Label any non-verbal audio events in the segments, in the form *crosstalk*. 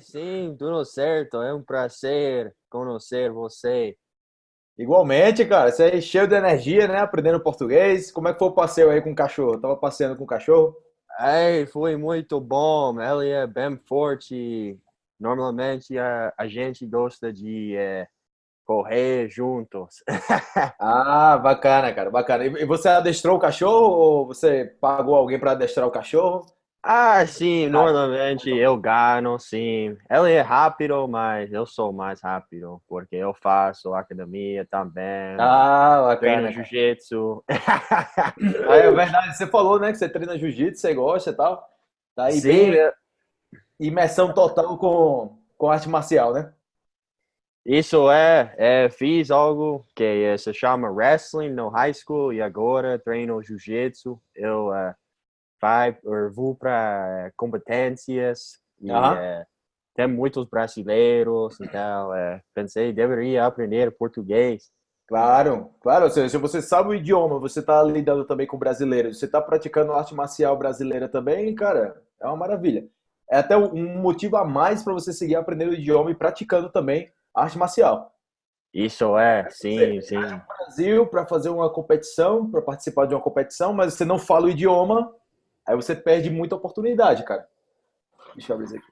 Sim, tudo certo. É um prazer conhecer você. Igualmente, cara, você é cheio de energia, né? Aprendendo português. Como é que foi o passeio aí com o cachorro? Tava passeando com o cachorro? Ai, foi muito bom. Ele é bem forte. Normalmente a, a gente gosta de é, correr juntos. *laughs* Ah, bacana, cara, bacana. E você adestrou o cachorro ou você pagou alguém para adestrar o cachorro? Ah, sim, normalmente eu ganho, sim. Ele é rápido, mas eu sou mais rápido, porque eu faço academia também, Ah, treino bacana, cara. jiu-jitsu. *laughs* É verdade, você falou, né, que você treina jiu-jitsu, você gosta e tal. Tá aí Sim, bem imersão total com, com arte marcial, né? isso é, é, fiz algo que eh, se chama wrestling no high school e agora treino jiu-jitsu. Eu eh, vai, vou para competências e Aham. eh, tem muitos brasileiros, então eh, pensei deveria aprender português. Claro, claro. Ou seja, se você sabe o idioma, você tá lidando também com brasileiros, você tá praticando arte marcial brasileira também, cara, é uma maravilha. É até um motivo a mais para você seguir aprendendo o idioma e praticando também arte marcial. Isso é, Você sim, sim. Brasil para fazer uma competição, para participar de uma competição, mas você não fala o idioma, aí você perde muita oportunidade, cara. Deixa eu abrir isso aqui.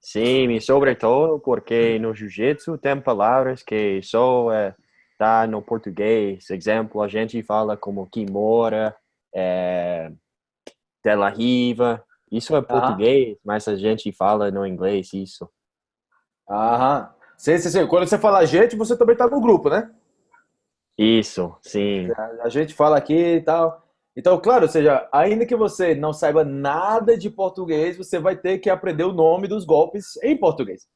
Sim, e sobretudo porque no jiu-jitsu tem palavras que só eh, tá no português. Exemplo, a gente fala como kimura, eh, de la riva. Isso é Aham. português, mas a gente fala no inglês isso. Aham. Sim, sim, sim. Quando você fala gente, você também tá no grupo, né? Isso, sim. A gente fala aqui e tal. Então, claro, ou seja, ainda que você não saiba nada de português, você vai ter que aprender o nome dos golpes em português.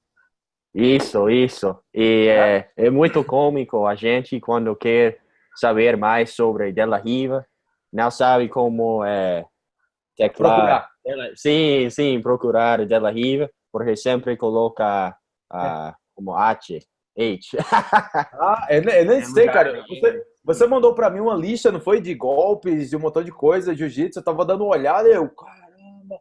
Isso, isso. E né? é, é muito cômico a gente quando quer saber mais sobre De La Riva, não sabe como é, teclar. Procurar. Della- Sim, sim, procurar De La Riva, porque sempre coloca ah, como H, H. Ah, eu, ne- eu nem Em sei, cara. Você, você mandou pra mim uma lista, não foi? De golpes, de um montão de coisa, jiu-jitsu. Eu tava dando uma olhada e eu, caramba,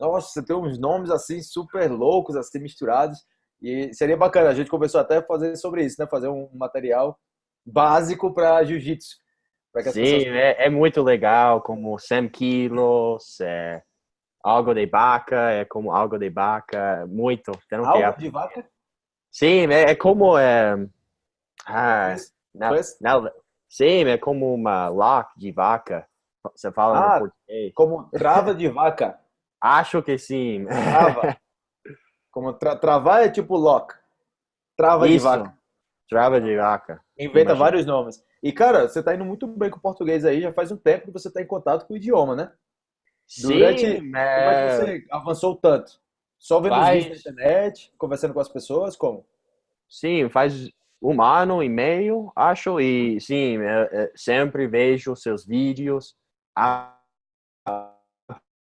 nossa, você tem uns nomes assim super loucos, assim, misturados. E seria bacana. A gente começou até a fazer sobre isso, né? Fazer um material básico para jiu-jitsu, para Sim, pessoas. é, é muito legal, como 100 quilos, é, algo de vaca, é como algo de vaca, muito, tem Algo de vaca? Sim, é, é como é, ah, não, não, sim, é como uma lock de vaca. Você fala no Ah, português? como trava de vaca. *laughs* Acho que sim. Trava. Como tra travar é tipo lock. Trava de Isso, vaca. trava de vaca, Inventa imagina. vários nomes. E, cara, você tá indo muito bem com o português aí, já faz um tempo que você tá em contato com o idioma, né? Durante. Sim, Como é que você avançou tanto? Só vendo os vídeos na faz, internet, conversando com as pessoas? Como? sim, faz um ano e meio, acho, e sim, é, é, sempre vejo seus vídeos, Bacana.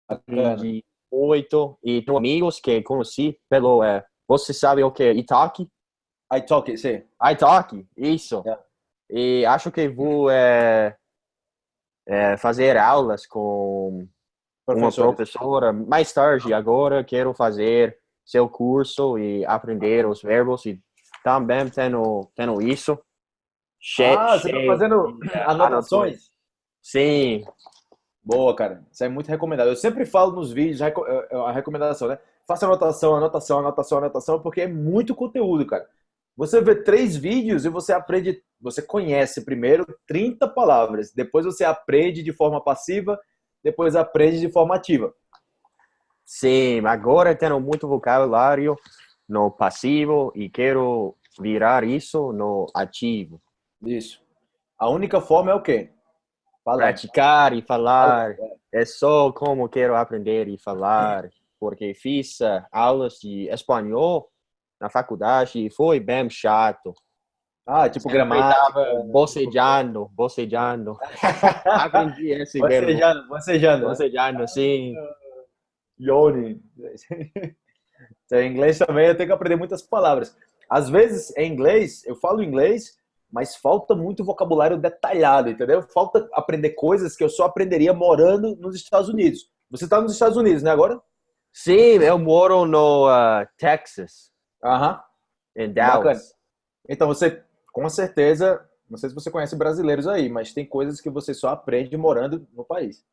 aprendi muito, e tenho amigos que conheci pelo, é, você sabe o que é Italki? iTalk, sim. iTalki, isso. É. E acho que vou é, é, fazer aulas com uma professora mais tarde. Agora quero fazer seu curso e aprender os verbos e também tenho, tenho isso che- Ah, você tá fazendo eh, anotações. Sim, Boa, cara. Isso é muito recomendado. Eu sempre falo nos vídeos eh, eh, a recomendação, né? Faça anotação, anotação, anotação, anotação, porque é muito conteúdo, cara. Você vê três vídeos e você aprende, você conhece primeiro 30 palavras, depois você aprende de forma passiva, depois aprende de forma ativa. sim. Agora tenho muito vocabulário no passivo e quero virar isso no ativo. Isso. A única forma é o quê? Falando. Praticar e falar é só como quero aprender e falar, porque fiz eh, aulas de espanhol na faculdade e foi bem chato. Ah, tipo gramática, coisa. bocejando, bocejando. *laughs* Aprendi esse verbo, Bocejando, bocejando, né? bocejando, sim. Yoni. *laughs* Então, em inglês também eu tenho que aprender muitas palavras. Às vezes, em inglês, eu falo inglês, mas falta muito vocabulário detalhado, entendeu? Falta aprender coisas que eu só aprenderia morando nos Estados Unidos. Você está nos Estados Unidos, né, agora? Sim, eu moro no uh, Texas, Aham. em Bacana. Dallas. Então você, com certeza, não sei se você conhece brasileiros aí, mas tem coisas que você só aprende morando no país.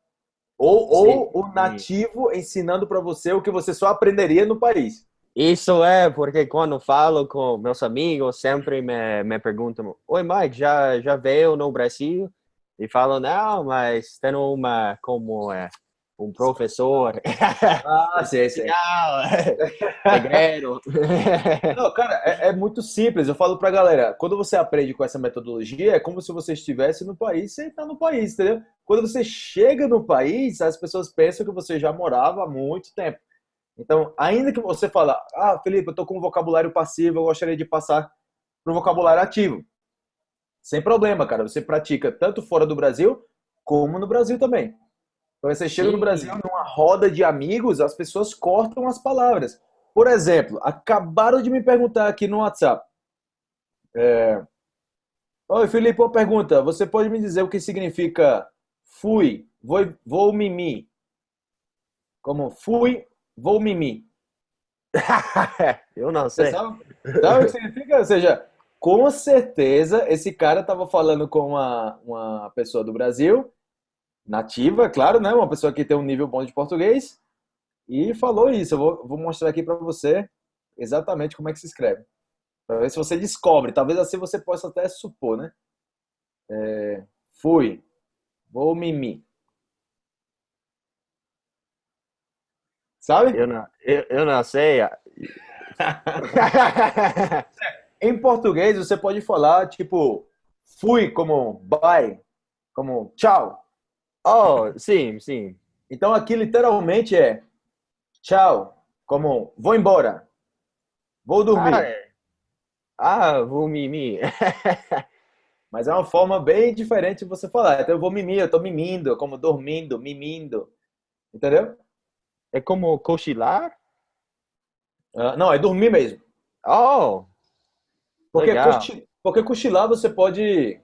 Ou, ou o nativo ensinando para você o que você só aprenderia no país. Isso é porque quando falo com meus amigos, sempre me, me perguntam: Oi, Mike, já, já veio no Brasil? E falo: Não, mas tem uma, como é, um professor. Ah, sei, sei. Segredo. Não, cara, é, é muito simples. Eu falo pra galera, quando você aprende com essa metodologia, é como se você estivesse no país sem estar no país, entendeu? Quando você chega no país, as pessoas pensam que você já morava há muito tempo. Então, ainda que você fala, ah, Felipe, eu tô com um vocabulário passivo, eu gostaria de passar para o vocabulário ativo. Sem problema, cara. Você pratica tanto fora do Brasil, como no Brasil também. Então, você chega no Sim. Brasil, numa roda de amigos, as pessoas cortam as palavras. Por exemplo, acabaram de me perguntar aqui no WhatsApp. É... Oi, Felipe, uma pergunta. Você pode me dizer o que significa fui, vou, vou mimi? Como fui, vou mimi. *laughs* Eu não Você sei. sabe? Sabe o que significa? Ou seja, com certeza esse cara estava falando com uma, uma pessoa do Brasil, nativa, claro, né? Uma pessoa que tem um nível bom de português, e falou isso. Eu vou, vou mostrar aqui para você exatamente como é que se escreve. Para ver se você descobre. Talvez assim você possa até supor, né? É, fui, vou mimi. Sabe? Eu não, eu, eu não sei. *laughs* Em português, você pode falar, tipo, fui como bye, como tchau. oh, sim, sim. Então aqui literalmente é tchau, como vou embora, vou dormir. Ah, é. ah vou mimir. *laughs* Mas é uma forma bem diferente de você falar. Então eu vou mimir, eu tô mimindo, como dormindo, mimindo. Entendeu? É como cochilar? Ah, não, é dormir mesmo. Oh, Porque, porque cochilar você pode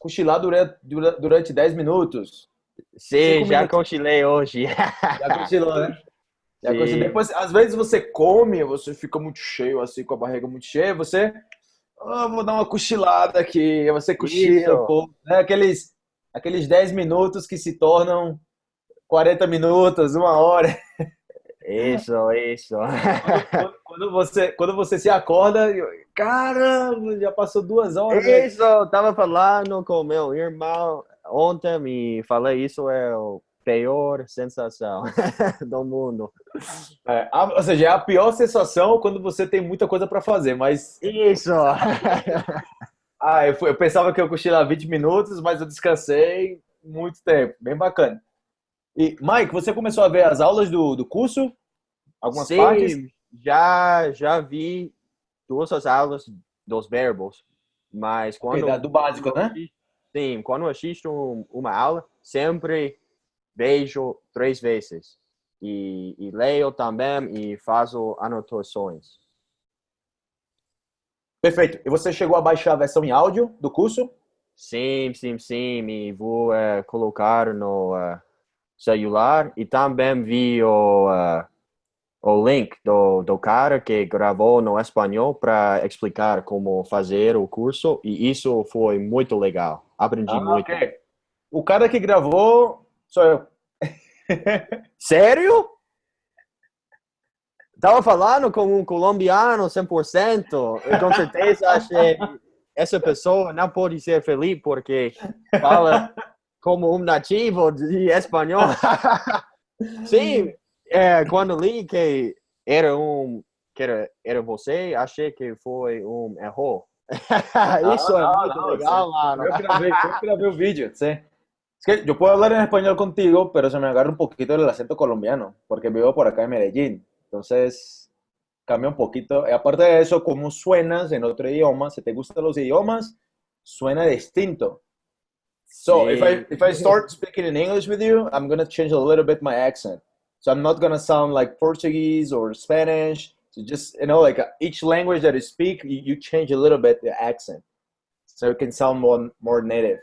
cochilar durante, dura- durante 10 minutos. sim, já minutos. cochilei hoje. Já cochilou, né? Já cochilou. Depois, às vezes você come, você fica muito cheio, assim, com a barriga muito cheia, você. "Ah, vou dar uma cochilada aqui. Você cochila um pouco. Né? Aqueles, aqueles 10 minutos que se tornam 40 minutos, uma hora. Isso, isso. Quando, quando você, quando você se acorda, eu- caramba, já passou duas horas. Isso, eu tava falando com meu irmão ontem e falei isso é a pior sensação *laughs* do mundo. É, a- ou seja, é a pior sensação quando você tem muita coisa para fazer, mas Isso. Ah, eu, fui- eu pensava que eu cochilar 20 minutos, mas eu descansei muito tempo. Bem bacana. E, Mike, você começou a ver as aulas do, do curso? Algumas Sim, partes? já já vi duas as aulas dos verbos, mas quando da- do básico, né? Sim, quando eu assisto um- uma aula, sempre vejo três vezes. E, e leio também e faço anotações. Perfeito. E você chegou a baixar a versão em áudio do curso? Sim, sim, sim. E vou eh, colocar no eh, celular. E também vi o, eh, o link do, do cara que gravou no espanhol para explicar como fazer o curso. E isso foi muito legal. Aprendi Ah, muito. ok. O cara que gravou sou eu. *laughs* Sério? Tava falando com um colombiano 100%. Eu com certeza achei *laughs* essa pessoa não pode ser feliz porque fala como um nativo de espanhol. Sim, *laughs* é, quando li que era um que era, era você, achei que foi um erro. Isso *laughs* é Ah, muito não, legal, sí. mano. Yo grabé, yo grabé un vídeo, sí. Es que yo puedo hablar en español contigo, pero se me agarra un poquito el acento colombiano, porque vivo por acá en Medellín. Entonces, cambia un poquito. Y aparte de eso, como suenas en otro idioma, si te gustan los idiomas, suena distinto. So, if I, if I start speaking in English with you, I'm to change a little bit my accent. So I'm not to sound like Portuguese or Spanish. So just, you know, like each language that you speak, you, you change a little bit the accent. So it can sound more, more native.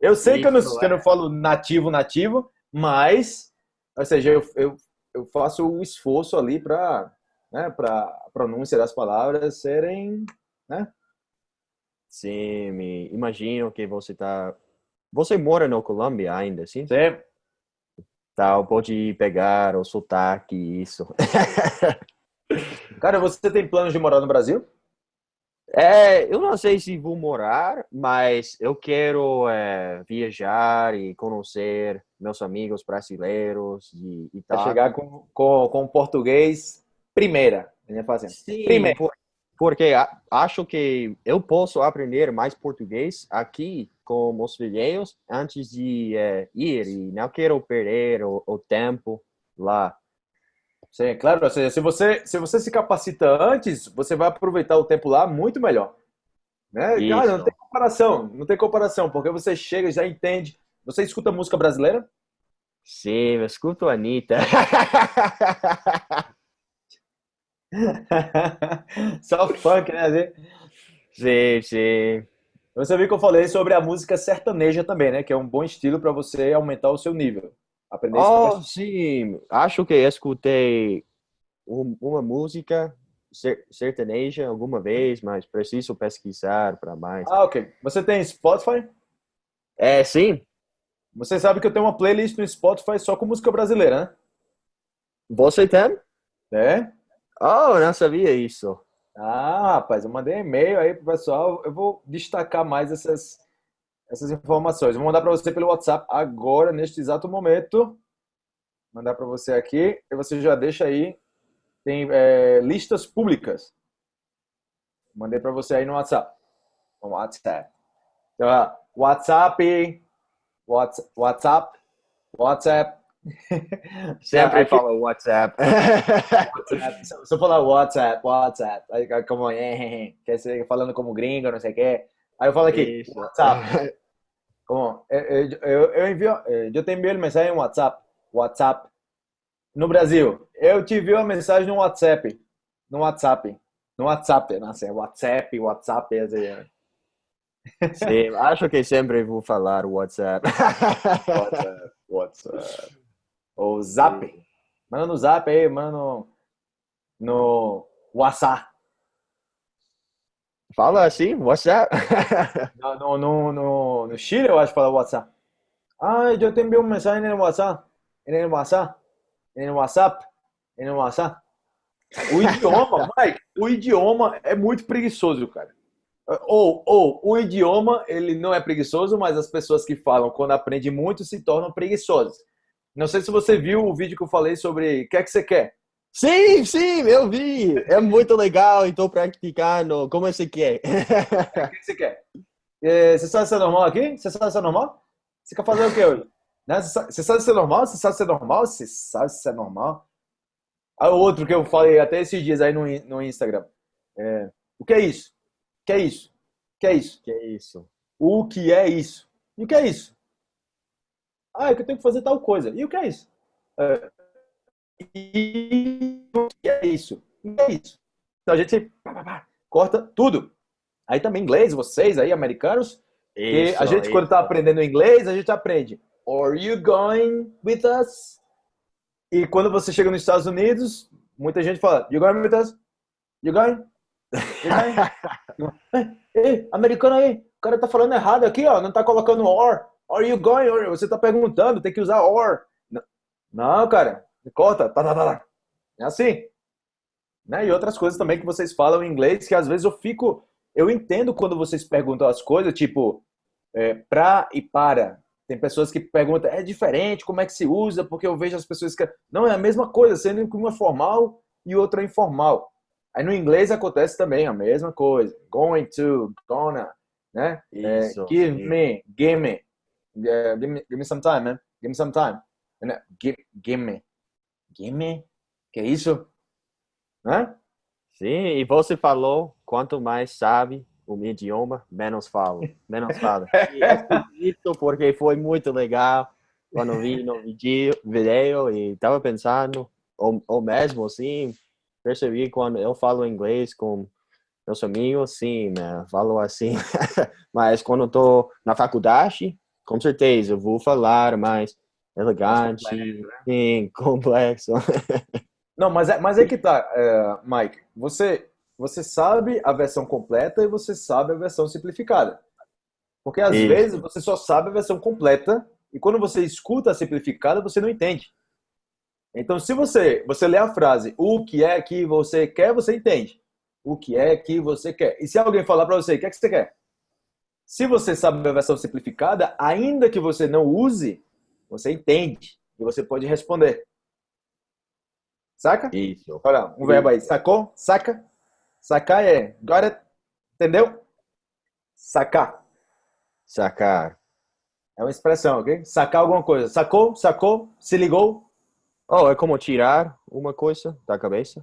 Eu sei que eu não, que eu não falo nativo, nativo, mas, ou seja, eu, eu, eu faço o esforço ali para né, para a pronúncia das palavras serem, né? Sim, me imagino que você tá você mora na Colômbia ainda, sim? Sim. Tal, pode pegar o sotaque, isso. *laughs* Cara, você tem planos de morar no Brasil? É, eu não sei se vou morar, mas eu quero é, viajar e conhecer meus amigos brasileiros e, e tal. chegar com, com, com português primeira, né, fazendo. Sim, primeira. Por, porque acho que eu posso aprender mais português aqui com os filhos antes de é, ir e não quero perder o, o tempo lá. Sim, claro. Seja, se você, se você se capacita antes, você vai aproveitar o tempo lá muito melhor. Né? Cara, não tem comparação, não tem comparação, porque você chega, já entende. Você escuta música brasileira? Sim, eu escuto a Anitta. *laughs* *laughs* Só funk, né? Sim, sim. Você viu que eu falei sobre a música sertaneja também, né? Que é um bom estilo para você aumentar o seu nível. Aprender oh, sim. Acho que escutei uma música sertaneja alguma vez, mas preciso pesquisar para mais. Ah, ok. Você tem Spotify? É, sim. Você sabe que eu tenho uma playlist no Spotify só com música brasileira, né? Você tem? É. Oh, não sabia isso. Ah, rapaz, eu mandei e-mail aí pro pessoal. Eu vou destacar mais essas essas informações. Vou mandar para você pelo WhatsApp agora, neste exato momento. Mandar para você aqui e você já deixa aí. Tem é, listas públicas. Mandei para você aí no WhatsApp. No WhatsApp. Então, WhatsApp, WhatsApp, WhatsApp. *laughs* Sempre fala WhatsApp. *laughs* WhatsApp. Se eu falar WhatsApp, WhatsApp, aí como é, quer ser falando como gringo, não sei o quê. Aí eu falo aqui, Isso. WhatsApp. *laughs* Como, eu, eu, eu envio, eu te envio mensagem no WhatsApp. WhatsApp. No Brasil, eu te envio a mensagem no WhatsApp. No WhatsApp. No WhatsApp, não sei, WhatsApp, WhatsApp, assim. Sim, acho que sempre vou falar WhatsApp. WhatsApp, WhatsApp. Ou Zap. Manda no Zap aí, manda no, no WhatsApp. Fala assim, WhatsApp. *laughs* no, no, no, no Chile eu acho que fala WhatsApp. Ah, eu te envio uma mensagem no WhatsApp. No WhatsApp. No WhatsApp. No WhatsApp. O idioma, *laughs* Mike, o idioma é muito preguiçoso, cara. Ou, ou, o idioma, ele não é preguiçoso, mas as pessoas que falam quando aprendem muito se tornam preguiçosas. Não sei se você viu o vídeo que eu falei sobre o que é que você quer. Sim, sim, eu vi. É muito legal e estou praticando. Como você quer? *laughs* O que você quer? É, você sabe ser normal aqui? Você sabe ser normal? Você quer fazer o que hoje? Né? Você sabe ser normal? Você sabe ser normal? Você sabe ser normal? Aí o outro que eu falei até esses dias aí no, no Instagram. É, o que é isso? O que é isso? O que é isso? O que é isso? O que é isso? E o que é isso? Ah, é que eu tenho que fazer tal coisa. E o que é isso? É, e o que é isso? O que é isso? Então a gente corta tudo. Aí também inglês, vocês aí, americanos, isso, a gente isso. quando está aprendendo inglês, a gente aprende Are you going with us? E quando você chega nos Estados Unidos, muita gente fala You going with us? You going? You going? *laughs* ei, americano aí, o cara tá falando errado aqui, ó, não tá colocando or. Are you going? Or? Você tá perguntando, tem que usar or. Não, cara, corta, tá, tá, tá, tá. É assim. Né? E outras coisas também que vocês falam em inglês que às vezes eu fico. Eu entendo quando vocês perguntam as coisas, tipo, é, pra e para. Tem pessoas que perguntam, é diferente, como é que se usa? Porque eu vejo as pessoas que. Não, é a mesma coisa, sendo que uma é formal e outra é informal. Aí no inglês acontece também a mesma coisa. Going to, gonna, né? É, Isso, é, give me, give me. Uh, give me. Give me some time, man. Give me some time. Give, give me. Gimme? Que isso? Né? Sim, e você falou, quanto mais sabe o idioma, menos falo, menos fala. *laughs* isso porque foi muito legal quando vi no vídeo, video e estava pensando, ou, ou mesmo assim, percebi quando eu falo inglês com meus amigos, sim, né, falo assim, *laughs* mas quando estou na faculdade, com certeza, eu vou falar mais elegante, complexo, né? sim, *laughs* complexo. Não, mas é, mas é que tá, é, Mike. Você, você sabe a versão completa e você sabe a versão simplificada. Porque às Isso. vezes você só sabe a versão completa e quando você escuta a simplificada, você não entende. Então, se você, você lê a frase, o que é que você quer, você entende. O que é que você quer. E se alguém falar para você, o que é que você quer? Se você sabe a versão simplificada, ainda que você não use, você entende e você pode responder. Saca? Isso. Olha, um verbo aí. Sacou? Saca? Sacar é. Got it? Entendeu? Sacar. Sacar. É uma expressão, ok? Sacar alguma coisa. Sacou? Sacou? Se ligou? Oh, é como tirar uma coisa da cabeça?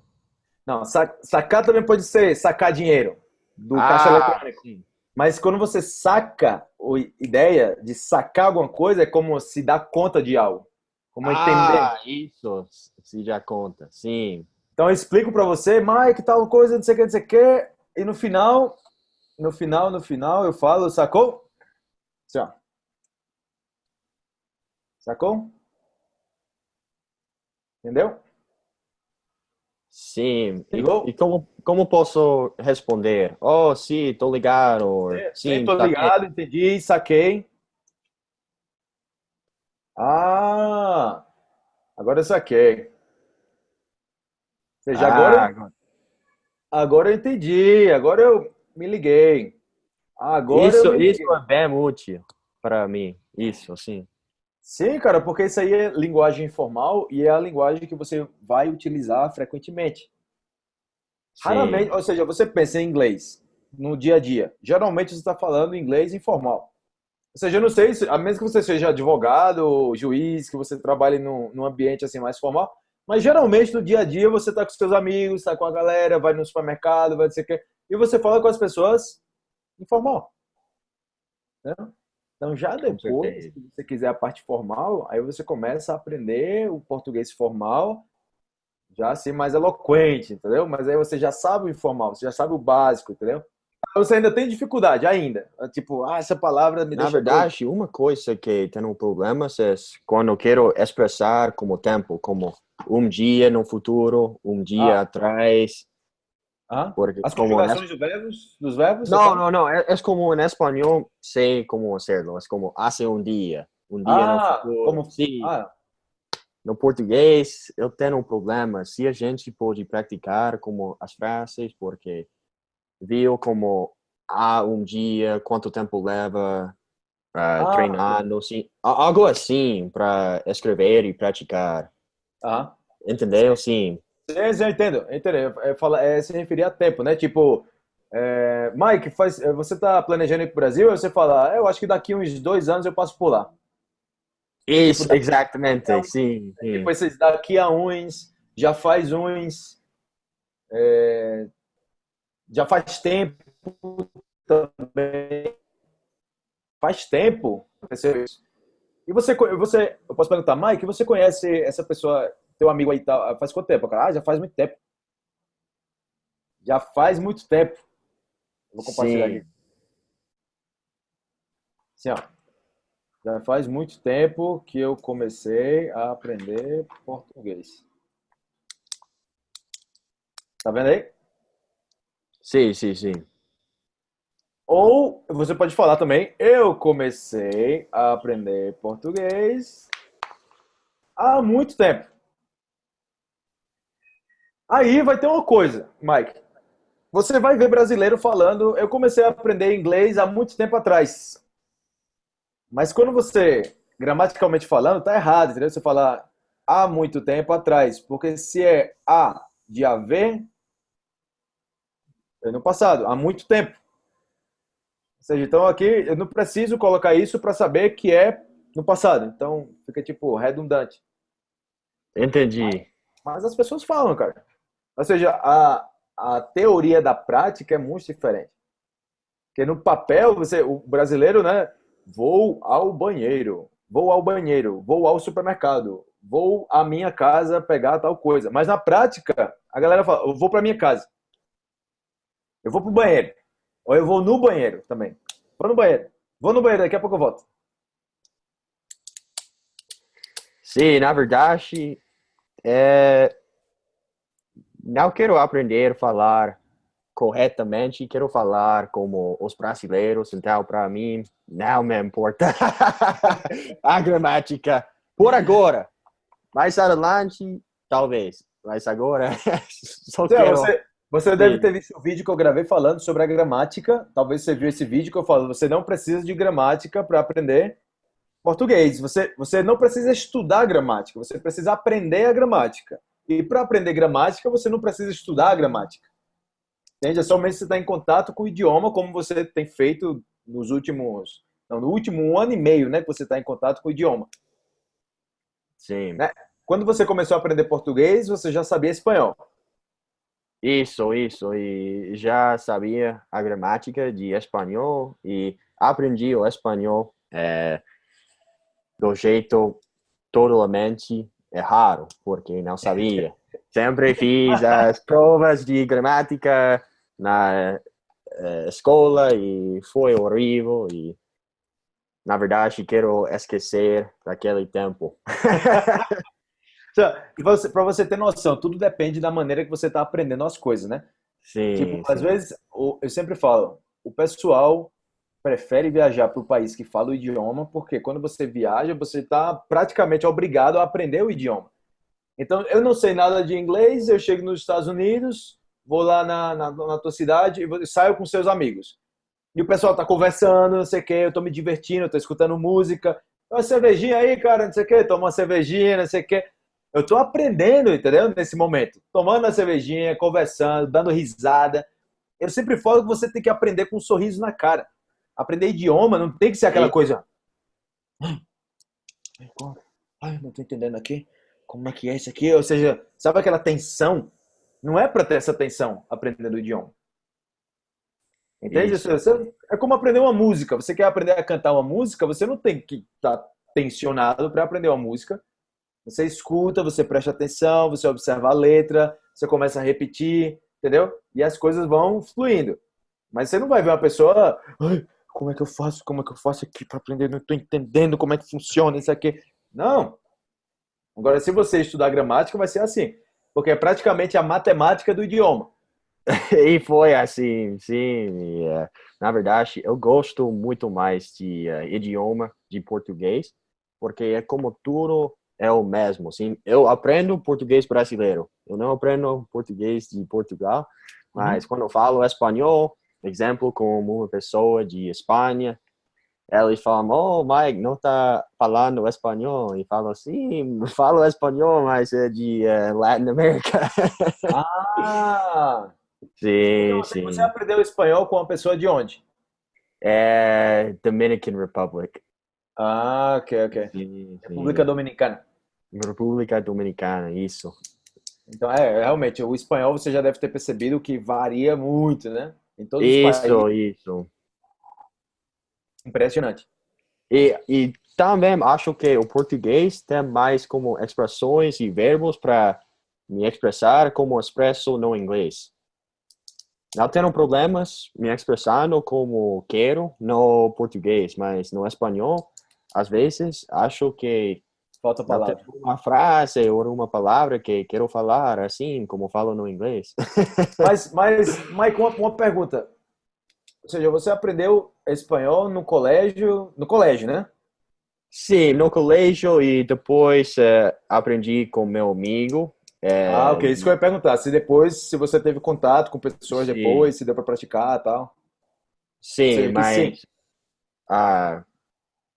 Não, sa- sacar também pode ser sacar dinheiro do caixa eletrônico. Ah, sim. Mas quando você saca a ideia de sacar alguma coisa, é como se dar conta de algo. Como entender. Ah, isso. Se já conta. Sim. Então eu explico pra você, Mike, tal coisa, não sei o que, não sei o que. E no final, no final, no final, eu falo, sacou? Assim, ó. Sacou? Entendeu? Sim. E, e como, como posso responder? Oh, sim, tô ligado. Or, Sim, sim, tô tá ligado, entendi, saquei. Ah, agora eu saquei. Ou seja, Ah, agora, agora- agora eu entendi, agora eu me liguei. Agora isso, me isso liguei. é bem útil para mim. Isso, sim. Sim, cara, porque isso aí é linguagem informal e é a linguagem que você vai utilizar frequentemente. Sim. Raramente, ou seja, você pensa em inglês no dia a dia. Geralmente você está falando inglês informal. Ou seja, eu não sei, se, a menos que você seja advogado ou juiz, que você trabalhe num, num ambiente assim mais formal, mas geralmente no dia a dia você está com seus amigos, está com a galera, vai no supermercado, vai não sei o quê, e você fala com as pessoas informal. Né? Então já depois, se você quiser a parte formal, aí você começa a aprender o português formal já assim mais eloquente, entendeu? Mas aí você já sabe o informal, você já sabe o básico, entendeu? Você ainda tem dificuldade, ainda. Tipo, ah, essa palavra me Na deixa verdade, uma coisa que tenho problemas é quando eu quero expressar como tempo, como um dia no futuro, um dia Ah. atrás, doido. Ah? porque As como conjugações dos verbos, dos verbos? você Não, não, não, é, é como em espanhol, sei como hacerlo, é como hace um dia, um dia Ah, no como- Sim, Ah, no português eu tenho um problema, se a gente pode praticar como as frases, porque viu como há um dia, quanto tempo leva para Ah. treinando, assim, a- algo assim para escrever e praticar, ah. entendeu? Sim, Sim, sim, eu entendo, eu entendo. É, é, fala- é se referir a tempo, né? Tipo, é, Mike, faz, é, você tá planejando ir pro Brasil? Aí você fala, "Ah, eu acho que daqui uns dois anos eu passo por lá. isso, da- exatamente, Então, sim, sim. Depois vocês, daqui a uns, já faz uns, é, já faz tempo também. Faz tempo aconteceu isso. E você, você, eu posso perguntar, Mike, você conhece essa pessoa, teu amigo aí, tá, faz quanto tempo? Cara, ah, já faz muito tempo. Já faz muito tempo. Vou compartilhar Sim. aqui. Assim, ó. Já faz muito tempo que eu comecei a aprender português. Tá vendo aí? Sim, sim, sim. Ou você pode falar também, eu comecei a aprender português há muito tempo. Aí vai ter uma coisa, Mike. Você vai ver brasileiro falando, eu comecei a aprender inglês há muito tempo atrás. Mas quando você, gramaticalmente falando, tá errado, entendeu? Você fala há muito tempo atrás, porque se é há de haver, é no passado, há muito tempo. Ou seja, então aqui eu não preciso colocar isso para saber que é no passado. Então fica tipo redundante. Entendi. Mas as pessoas falam, cara. Ou seja, a, a teoria da prática é muito diferente. Porque no papel, você, o brasileiro, né? Vou ao banheiro, vou ao banheiro, vou ao supermercado, vou à minha casa pegar tal coisa. Mas na prática, a galera fala, eu vou para minha casa. Eu vou pro banheiro. Ou eu vou no banheiro também. Vou no banheiro. Vou no banheiro, daqui a pouco eu volto. Sim, na verdade, é... não quero aprender a falar corretamente, quero falar como os brasileiros, então para mim não me importa *laughs* a gramática por agora. Mais adelante, talvez, mas agora *laughs* só então, quero... Você, você deve ter visto o vídeo que eu gravei falando sobre a gramática, talvez você viu esse vídeo que eu falo, você não precisa de gramática para aprender português. Você, você não precisa estudar gramática, você precisa aprender a gramática. E para aprender gramática, você não precisa estudar a gramática. Entende? É somente você estar tá em contato com o idioma, como você tem feito nos últimos. Não, no último ano e meio, né? Que você está em contato com o idioma. Sim. Né? Quando você começou a aprender português, você já sabia espanhol. Isso, isso. E já sabia a gramática de espanhol e aprendi o espanhol é, do jeito totalmente errado, porque não sabia. Sempre fiz *laughs* as provas de gramática na uh, escola e foi horrível e na verdade quero esquecer daquele tempo. *laughs* Para você ter noção, tudo depende da maneira que você está aprendendo as coisas, né? Sim. Tipo, sim. às vezes, eu sempre falo, o pessoal prefere viajar para o país que fala o idioma, porque quando você viaja, você está praticamente obrigado a aprender o idioma. Então, eu não sei nada de inglês, eu chego nos Estados Unidos, vou lá na, na, na tua cidade e saio com seus amigos. E o pessoal tá conversando, não sei o que, eu tô me divertindo, tô escutando música. Uma cervejinha aí, cara, não sei o que, toma uma cervejinha, não sei o que. Eu tô aprendendo, entendeu? Nesse momento. Tomando uma cervejinha, conversando, dando risada. Eu sempre falo que você tem que aprender com um sorriso na cara. Aprender idioma não tem que ser aquela coisa. Ai, não tô entendendo aqui. Como é que é isso aqui? Ou seja, sabe aquela tensão? Não é para ter essa tensão aprendendo o idioma. Entende? Você, é como aprender uma música. Você quer aprender a cantar uma música, você não tem que estar tá tensionado para aprender uma música. Você escuta, você presta atenção, você observa a letra, você começa a repetir, entendeu? E as coisas vão fluindo. Mas você não vai ver uma pessoa, como é que eu faço? Como é que eu faço aqui para aprender? Não estou entendendo como é que funciona isso aqui. Não. Agora, se você estudar gramática, vai ser assim porque é praticamente a matemática do idioma. *laughs* e foi assim, sim. Uh, na verdade, eu gosto muito mais de uh, idioma de português, porque é como tudo é o mesmo. Sim, eu aprendo português brasileiro. Eu não aprendo português de Portugal, mas uhum. quando eu falo espanhol, exemplo, como uma pessoa de Espanha, eles falam, oh, Mike, não tá falando espanhol. E falam, sim, *laughs* falo espanhol, mas é de uh, Latin America. *laughs* Ah! sim, então, sim. Você aprendeu espanhol com uma pessoa de onde? É Dominican Republic. Ah, ok, ok. Sim, República sim. Dominicana. República Dominicana, isso. Então, é, realmente, o espanhol você já deve ter percebido que varia muito, né? Em todos isso, os países. isso. Impressionante. E, e também acho que o português tem mais como expressões e verbos para me expressar como expresso no inglês. Não tenho problemas me expressando como quero no português, mas no espanhol, às vezes, acho que falta palavra. Uma frase ou uma palavra que quero falar assim, como falo no inglês. *laughs* Mas, mas Mike, uma, uma pergunta. Ou seja, você aprendeu espanhol no colégio, no colégio, né? Sim, no colégio e depois uh, aprendi com meu amigo. É... Ah, ok. Isso que eu ia perguntar. Se depois, se você teve contato com pessoas sim. depois, se deu para praticar e tal. Sim, mas sim. Ah,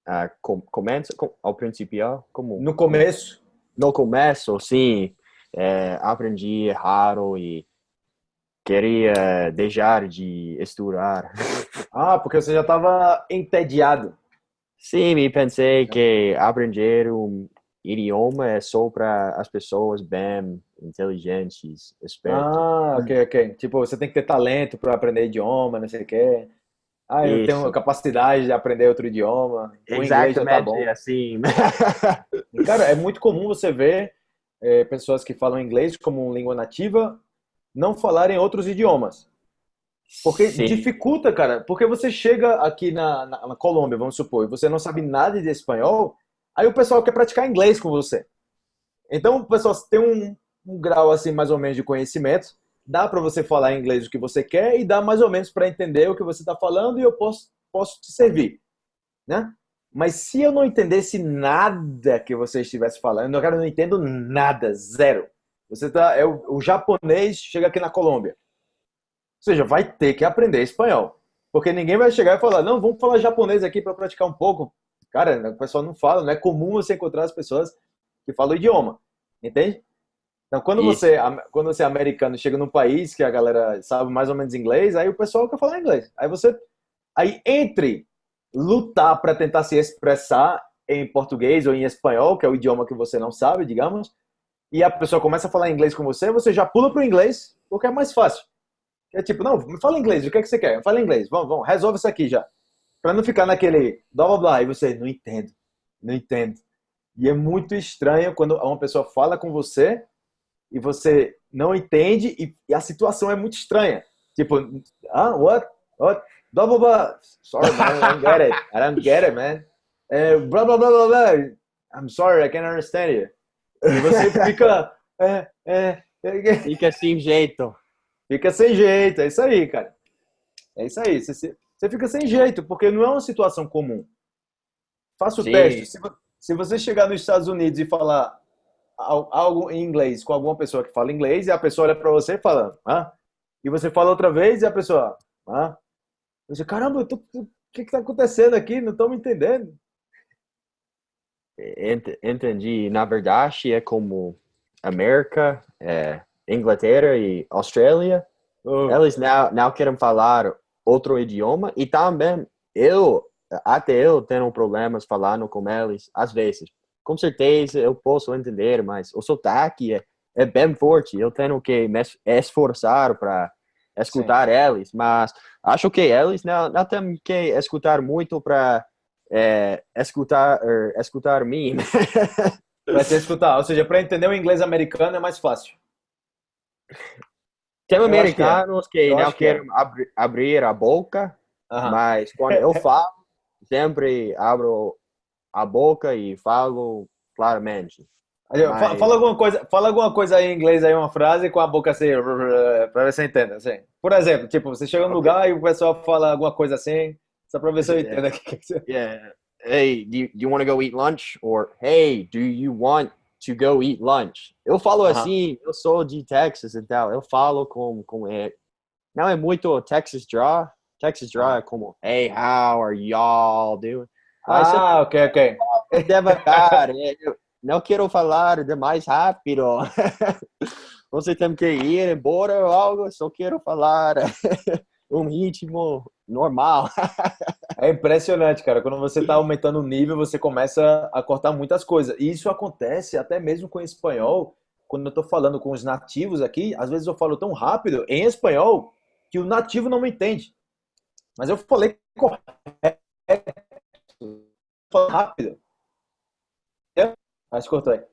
ah, com, começa com, ao princípio como no começo. No começo, sim, é, aprendi errado e queria deixar de estudar. *laughs* Ah, porque você já estava entediado. Sim, me pensei que aprender um idioma é só para as pessoas bem inteligentes, espertas. Ah, ok, ok. Tipo, você tem que ter talento para aprender idioma, não sei o quê. Ah, eu Isso. tenho capacidade de aprender outro idioma. O Exatamente, tá bom. assim. *laughs* Cara, é muito comum você ver é, pessoas que falam inglês como língua nativa não falarem outros idiomas. Porque Sim. dificulta, cara. Porque você chega aqui na, na, na, Colômbia, vamos supor, e você não sabe nada de espanhol, Aí o pessoal quer praticar inglês com você. Então o pessoal tem um, um grau assim mais ou menos de conhecimento, dá para você falar inglês o que você quer e dá mais ou menos para entender o que você está falando e eu posso, posso te servir, né? Mas se eu não entendesse nada que você estivesse falando, eu não entendo nada, zero. Você tá, é o, o japonês chega aqui na Colômbia. Ou seja, vai ter que aprender espanhol. Porque ninguém vai chegar e falar, não, vamos falar japonês aqui para praticar um pouco. Cara, o pessoal não fala, não é comum você encontrar as pessoas que falam o idioma. Entende? Então, quando você, quando você é americano chega num país que a galera sabe mais ou menos inglês, aí o pessoal quer falar inglês. Aí você, aí entre lutar para tentar se expressar em português ou em espanhol, que é o idioma que você não sabe, digamos, e a pessoa começa a falar inglês com você, você já pula para o inglês, porque é mais fácil. É tipo, não, fala inglês, o que é que você quer? Fala inglês, vamos, vamos, resolve isso aqui já. Para não ficar naquele blá blá blá, e você, não entendo, não entendo. E é muito estranho quando uma pessoa fala com você e você não entende e, e a situação é muito estranha. Tipo, ah, what? What? Blá blá blá. Sorry, man, I don't get it. I don't get it, man. É, blá blá blá blá blá. I'm sorry, I can't understand you. E você *laughs* fica. É, é, é, fica sem jeito. Fica sem jeito, é isso aí, cara. É isso aí. Você, você fica sem jeito, porque não é uma situação comum. Faça o Sim. teste. Se, se você chegar nos Estados Unidos e falar algo em inglês com alguma pessoa que fala inglês e a pessoa olha para você e fala, ah? e você fala outra vez e a pessoa, ah? Você, caramba, o que está acontecendo aqui? Não estou me entendendo. Entendi. Na verdade, é como América, é, Inglaterra e Austrália, oh. eles não, não querem falar outro idioma e também eu, até eu tenho problemas falando com eles às vezes. Com certeza eu posso entender, mas o sotaque é, é bem forte. Eu tenho que me esforçar para escutar Sim. eles, mas acho que eles não, não têm que escutar muito para é, escutar, er, escutar mim. *laughs* Vai ter escutar, ou seja, para entender o inglês americano é mais fácil. Tem americanos que, é. que não querem é. abrir, abrir a boca, mas quando *laughs* eu falo, sempre abro a boca e falo claramente. Mas... Fala alguma coisa, fala alguma coisa em inglês aí uma frase com a boca assim, *laughs* para ver se entende, assim. Por exemplo, tipo, você chega num okay. lugar e o pessoal fala alguma coisa assim, só para ver se eu entendo aqui. *laughs* Yeah. Hey, do you, do you want to go eat lunch? Or hey, do you want to go eat lunch? Eu falo uh -huh. assim, eu sou de Texas e tal. Eu falo com com é, não é muito Texas draw. Texas draw é como hey, how are y'all doing? Ah, ok, ok. Devagar. É, eu não quero falar demais rápido. *laughs* Você tem que ir embora ou algo, só quero falar *laughs* um ritmo normal. é impressionante, cara. Quando você está aumentando o nível, você começa a cortar muitas coisas. E isso acontece até mesmo com espanhol. Quando eu estou falando com os nativos aqui, às vezes eu falo tão rápido em espanhol que o nativo não me entende. Mas eu falei correto, rápido. Mas cortou aí.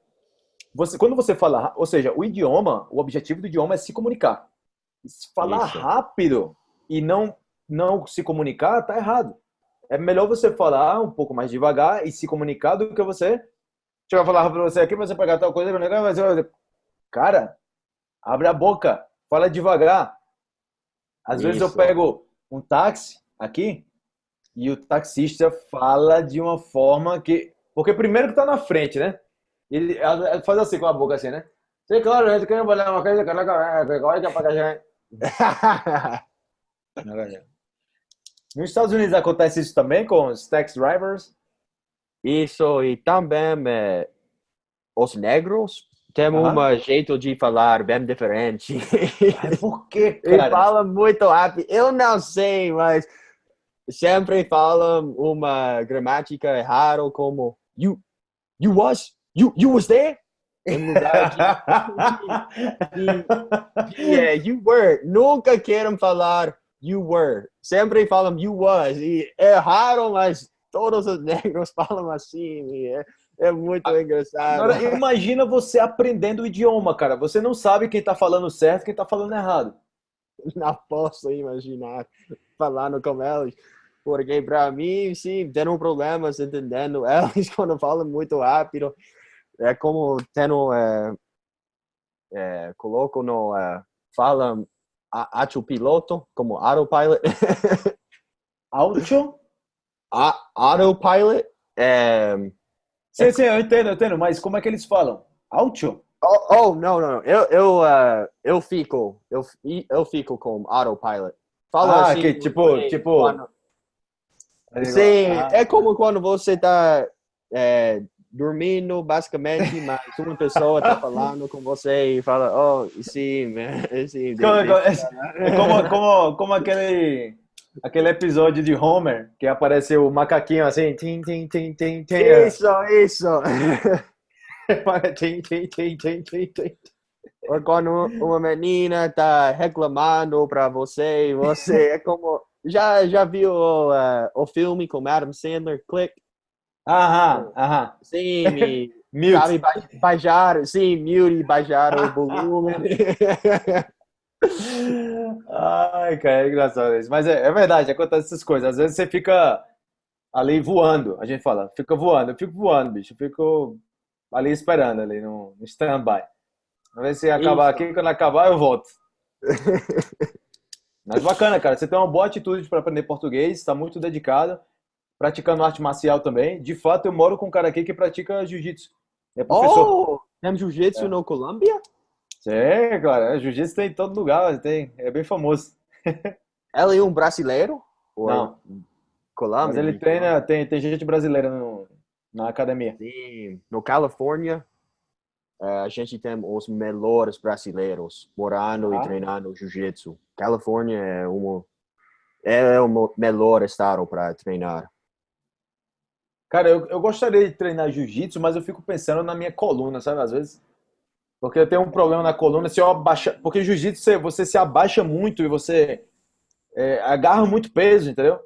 Você, quando você fala, ou seja, o idioma, o objetivo do idioma é se comunicar. Se falar Isso. rápido e não não se comunicar, tá errado. É melhor você falar um pouco mais devagar e se comunicar do que você deixa eu falar para você aqui, você pegar tal coisa, mas eu... cara, abre a boca, fala devagar. Às Isso. vezes eu pego um táxi aqui e o taxista fala de uma forma que porque primeiro que tá na frente, né? Ele faz assim com a boca assim, né? Sim, claro, gente quer olhar uma coisa, agora que apagar já. *laughs* Nos Estados Unidos acontece isso também com os taxi drivers? Isso, e também é, os negros têm um jeito de falar bem diferente. Por quê, *laughs* cara? Eles falam muito rápido. Eu não sei, mas sempre falam uma gramática errada como you, you was, you, you was there? Em lugar de, de, de, de you were. Nunca querem falar you were. Sempre falam you was. E erraram, mas todos os *laughs* negros falam assim. é, é muito engraçado. Agora, imagina você aprendendo o idioma, cara. Você não sabe quem tá falando certo e quem tá falando errado. Não posso imaginar falando com eles. Porque para mim, sim, tenho problemas entendendo *laughs* eles quando falam muito rápido. É como tendo, é, é, coloco no, é, fala ato piloto, como autopilot. *laughs* Auto? autopilot. É, sim, sim, eu entendo, eu entendo, mas como é que eles falam? Auto? Oh, oh não, não, eu, eu, uh, eu fico, eu, eu fico com autopilot. Fala ah, assim, que tipo, tipo... Quando... Sim, ah. é como quando você está é, dormindo, basicamente, *laughs* mas uma pessoa está falando com você e fala, oh, sim, sim. Como, é como, como, como aquele, aquele episódio de Homer, que aparece o macaquinho assim, tim, tim, tim, tim, tim. Isso, isso. tim, tim, tim, tim, tim, tim. Ou quando uma menina está reclamando para você, você é como... Já, já viu uh, o filme com Adam Sandler, Click? Aham, aham. Sim, *laughs* me, mute. sabe, baixar, sim, mute, baixar o volume. *laughs* Ai, cara, é engraçado isso. Mas é, é verdade, acontece essas coisas. Às vezes você fica ali voando, a gente fala, fica voando. Eu fico voando, bicho. Eu fico ali esperando, ali no, no stand-by. Vamos ver se acabar aqui, quando acabar eu volto. *laughs* Mas bacana, cara. Você tem uma boa atitude para aprender português, está muito dedicado praticando arte marcial também. De fato, eu moro com um cara aqui que pratica jiu-jitsu. É professor. Oh, tem jiu-jitsu é. no Colômbia? É, jiu-jitsu tem em todo lugar, tem, é bem famoso. *laughs* Ela é um brasileiro? Ou Não. Colômbia? Mas ele treina, tem, tem gente brasileira no, na academia. Sim, no Califórnia, é, a gente tem os melhores brasileiros morando ah. e treinando jiu-jitsu. Califórnia é, uma, é o melhor estado para treinar. Cara, eu, eu gostaria de treinar jiu-jitsu, mas eu fico pensando na minha coluna, sabe? Às vezes. Porque eu tenho um problema na coluna. Se eu abaixa, porque jiu-jitsu você, você se abaixa muito e você é, agarra muito peso, entendeu?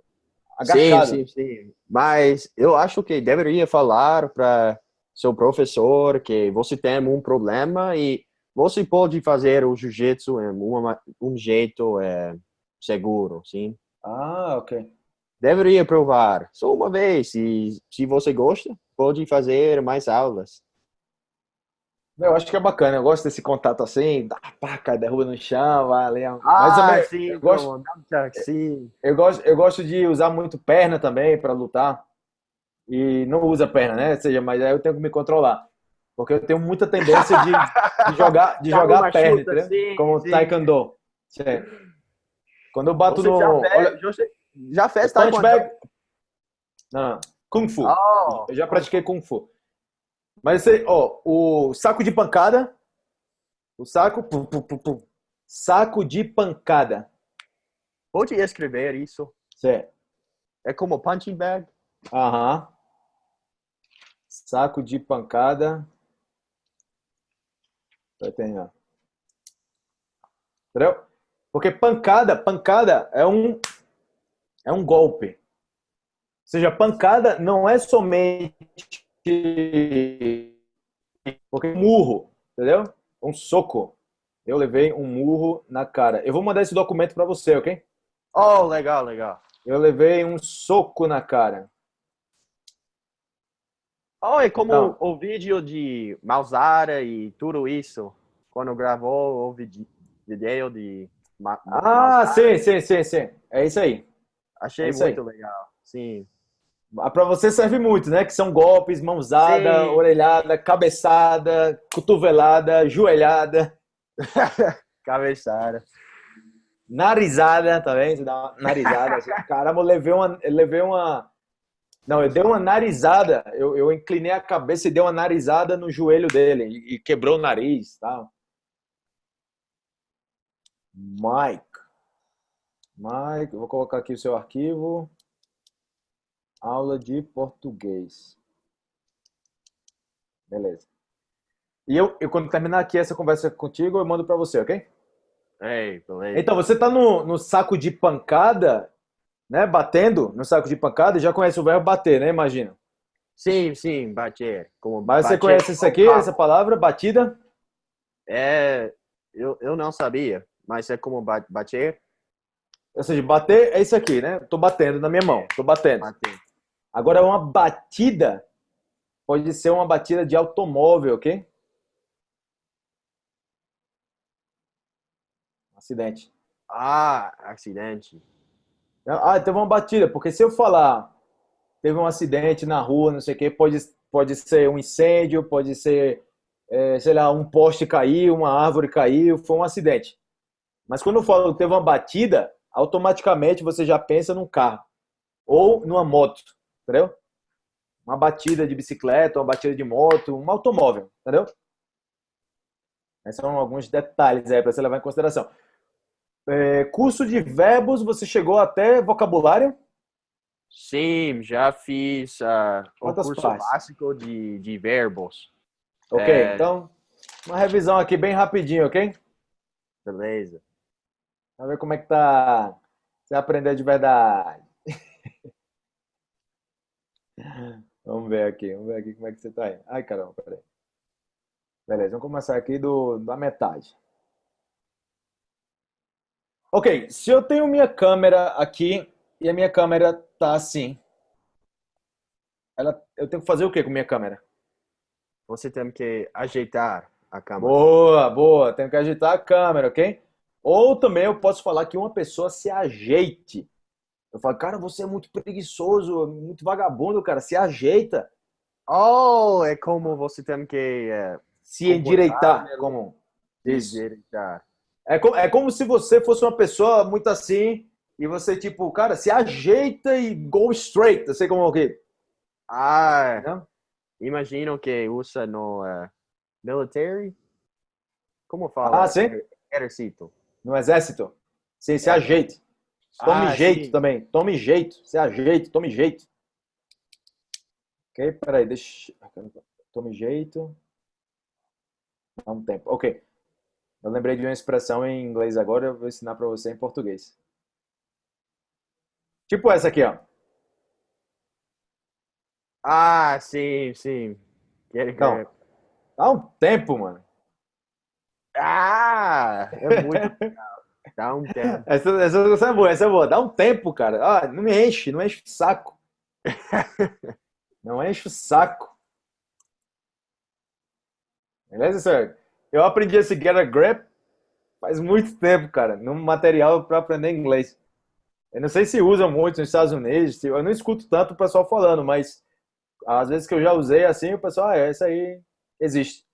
Agachado. Sim, sim, sim. Mas eu acho que deveria falar para seu professor que você tem um problema e você pode fazer o jiu-jitsu em uma, um jeito é, seguro, sim? Ah, ok deveria provar só uma vez. E se você gosta, pode fazer mais aulas. Eu acho que é bacana, eu gosto desse contato assim, dá paca, derruba no chão, vai Ah, Mas sim, eu gosto, sim. Eu gosto, eu gosto de usar muito perna também para lutar. E não usa perna, né? Ou seja, mas aí eu tenho que me controlar. Porque eu tenho muita tendência de, de jogar, de *laughs* jogar a perna, chuta, sim, Como sim. taekwondo. Quando eu bato você no. Já, olha, já fez taekwondo? Não, Kung Fu. Oh. Eu já pratiquei Kung Fu. Mas esse, ó, o saco de pancada. O saco. Pum, pum, pum, saco de pancada. Pode escrever isso. Certo. É como punching bag? Aham. Saco de pancada. Vai ter, ó. Entendeu? Porque pancada, pancada é um é um golpe. Ou seja, pancada não é somente porque é um murro, entendeu? Um soco. Eu levei um murro na cara. Eu vou mandar esse documento para você, ok? Oh, legal, legal. Eu levei um soco na cara. Oh, é como então, o vídeo de Mausara e tudo isso, quando gravou o vídeo de Ah, sim, sim, sim, sim. É isso aí. Achei é muito aí. legal. Sim. Ah, Para você serve muito, né? Que são golpes, mãozada, Sim. orelhada, cabeçada, cotovelada, joelhada. *laughs* Cabeçada. Narizada, tá vendo? Você dá uma narizada. Assim. *laughs* Caramba, eu levei uma, eu levei uma. Não, eu dei uma narizada. Eu, eu inclinei a cabeça e dei uma narizada no joelho dele e, e quebrou o nariz, tá? Mike. Mike, vou colocar aqui o seu arquivo. Aula de português. Beleza. E eu, eu quando terminar aqui essa conversa contigo, eu mando para você, ok? Ei. Então, você tá no, no saco de pancada, né? Batendo no saco de pancada já conhece o verbo bater, né? Imagina. Sim, sim, bater. Como Mas bater você conhece isso aqui, essa palavra, batida? É, eu, eu não sabia, mas é como bater Ou seja, bater é isso aqui, né? Tô batendo na minha mão, tô batendo. Bater. Agora, uma batida pode ser uma batida de automóvel, ok? Acidente. Ah, acidente. Ah, teve uma batida, porque se eu falar teve um acidente na rua, não sei o quê, pode, pode ser um incêndio, pode ser, é, sei lá, um poste caiu, uma árvore caiu, foi um acidente. Mas quando eu falo que teve uma batida, automaticamente você já pensa num carro ou numa moto, entendeu? Uma batida de bicicleta, uma batida de moto, um automóvel, entendeu? Esses são alguns detalhes aí para você levar em consideração. É, curso de verbos, você chegou até vocabulário? Sim, já fiz uh, o Quantas curso partes? básico de, de verbos. Ok, É. então, uma revisão aqui bem rapidinho, ok? Beleza. Vamos ver como é que tá. Você aprender de verdade. *laughs* Vamos ver aqui, vamos ver aqui como é que você tá aí. Ai, caramba, peraí. Beleza, vamos começar aqui do, da metade. Ok, se eu tenho minha câmera aqui e a minha câmera tá assim, ela, eu tenho que fazer o que com minha câmera? Você tem que ajeitar a câmera. Boa, boa. Tenho que agitar a câmera, ok? Ou também eu posso falar que uma pessoa se ajeite. Eu falo, cara, você é muito preguiçoso, muito vagabundo, cara. Se ajeita, Oh, é como você tem que eh, se endireitar. né? Como... Isso. endireitar. É, como, é como se você fosse uma pessoa muito assim e você, tipo, cara, se ajeita e go straight. Eu sei como é o quê? Ah, Não? imagino que usa no eh, military. Como fala? Ah, sim. Exército. No exército. Sim, se ajeite. Tome Ah, jeito sim. também. Tome jeito. Se ajeite, tome jeito. Ok, peraí, deixa. Tome jeito. Dá um tempo. Ok. Eu lembrei de uma expressão em inglês agora, eu vou ensinar para você em português. Tipo essa aqui, ó. Ah, sim, sim. Quero que- Não. Dá um tempo, mano. Ah, é muito. *laughs* Dá um tempo. Essa, essa, essa é boa, essa é boa. Dá um tempo, cara. Ah, não me enche, não enche o saco. *laughs* Não enche o saco. Beleza, senhor? Eu aprendi esse get a grip faz muito tempo, cara, num material para aprender inglês. Eu não sei se usam muito nos Estados Unidos, eu não escuto tanto o pessoal falando, mas às vezes que eu já usei assim, o pessoal, ah, é, essa aí existe.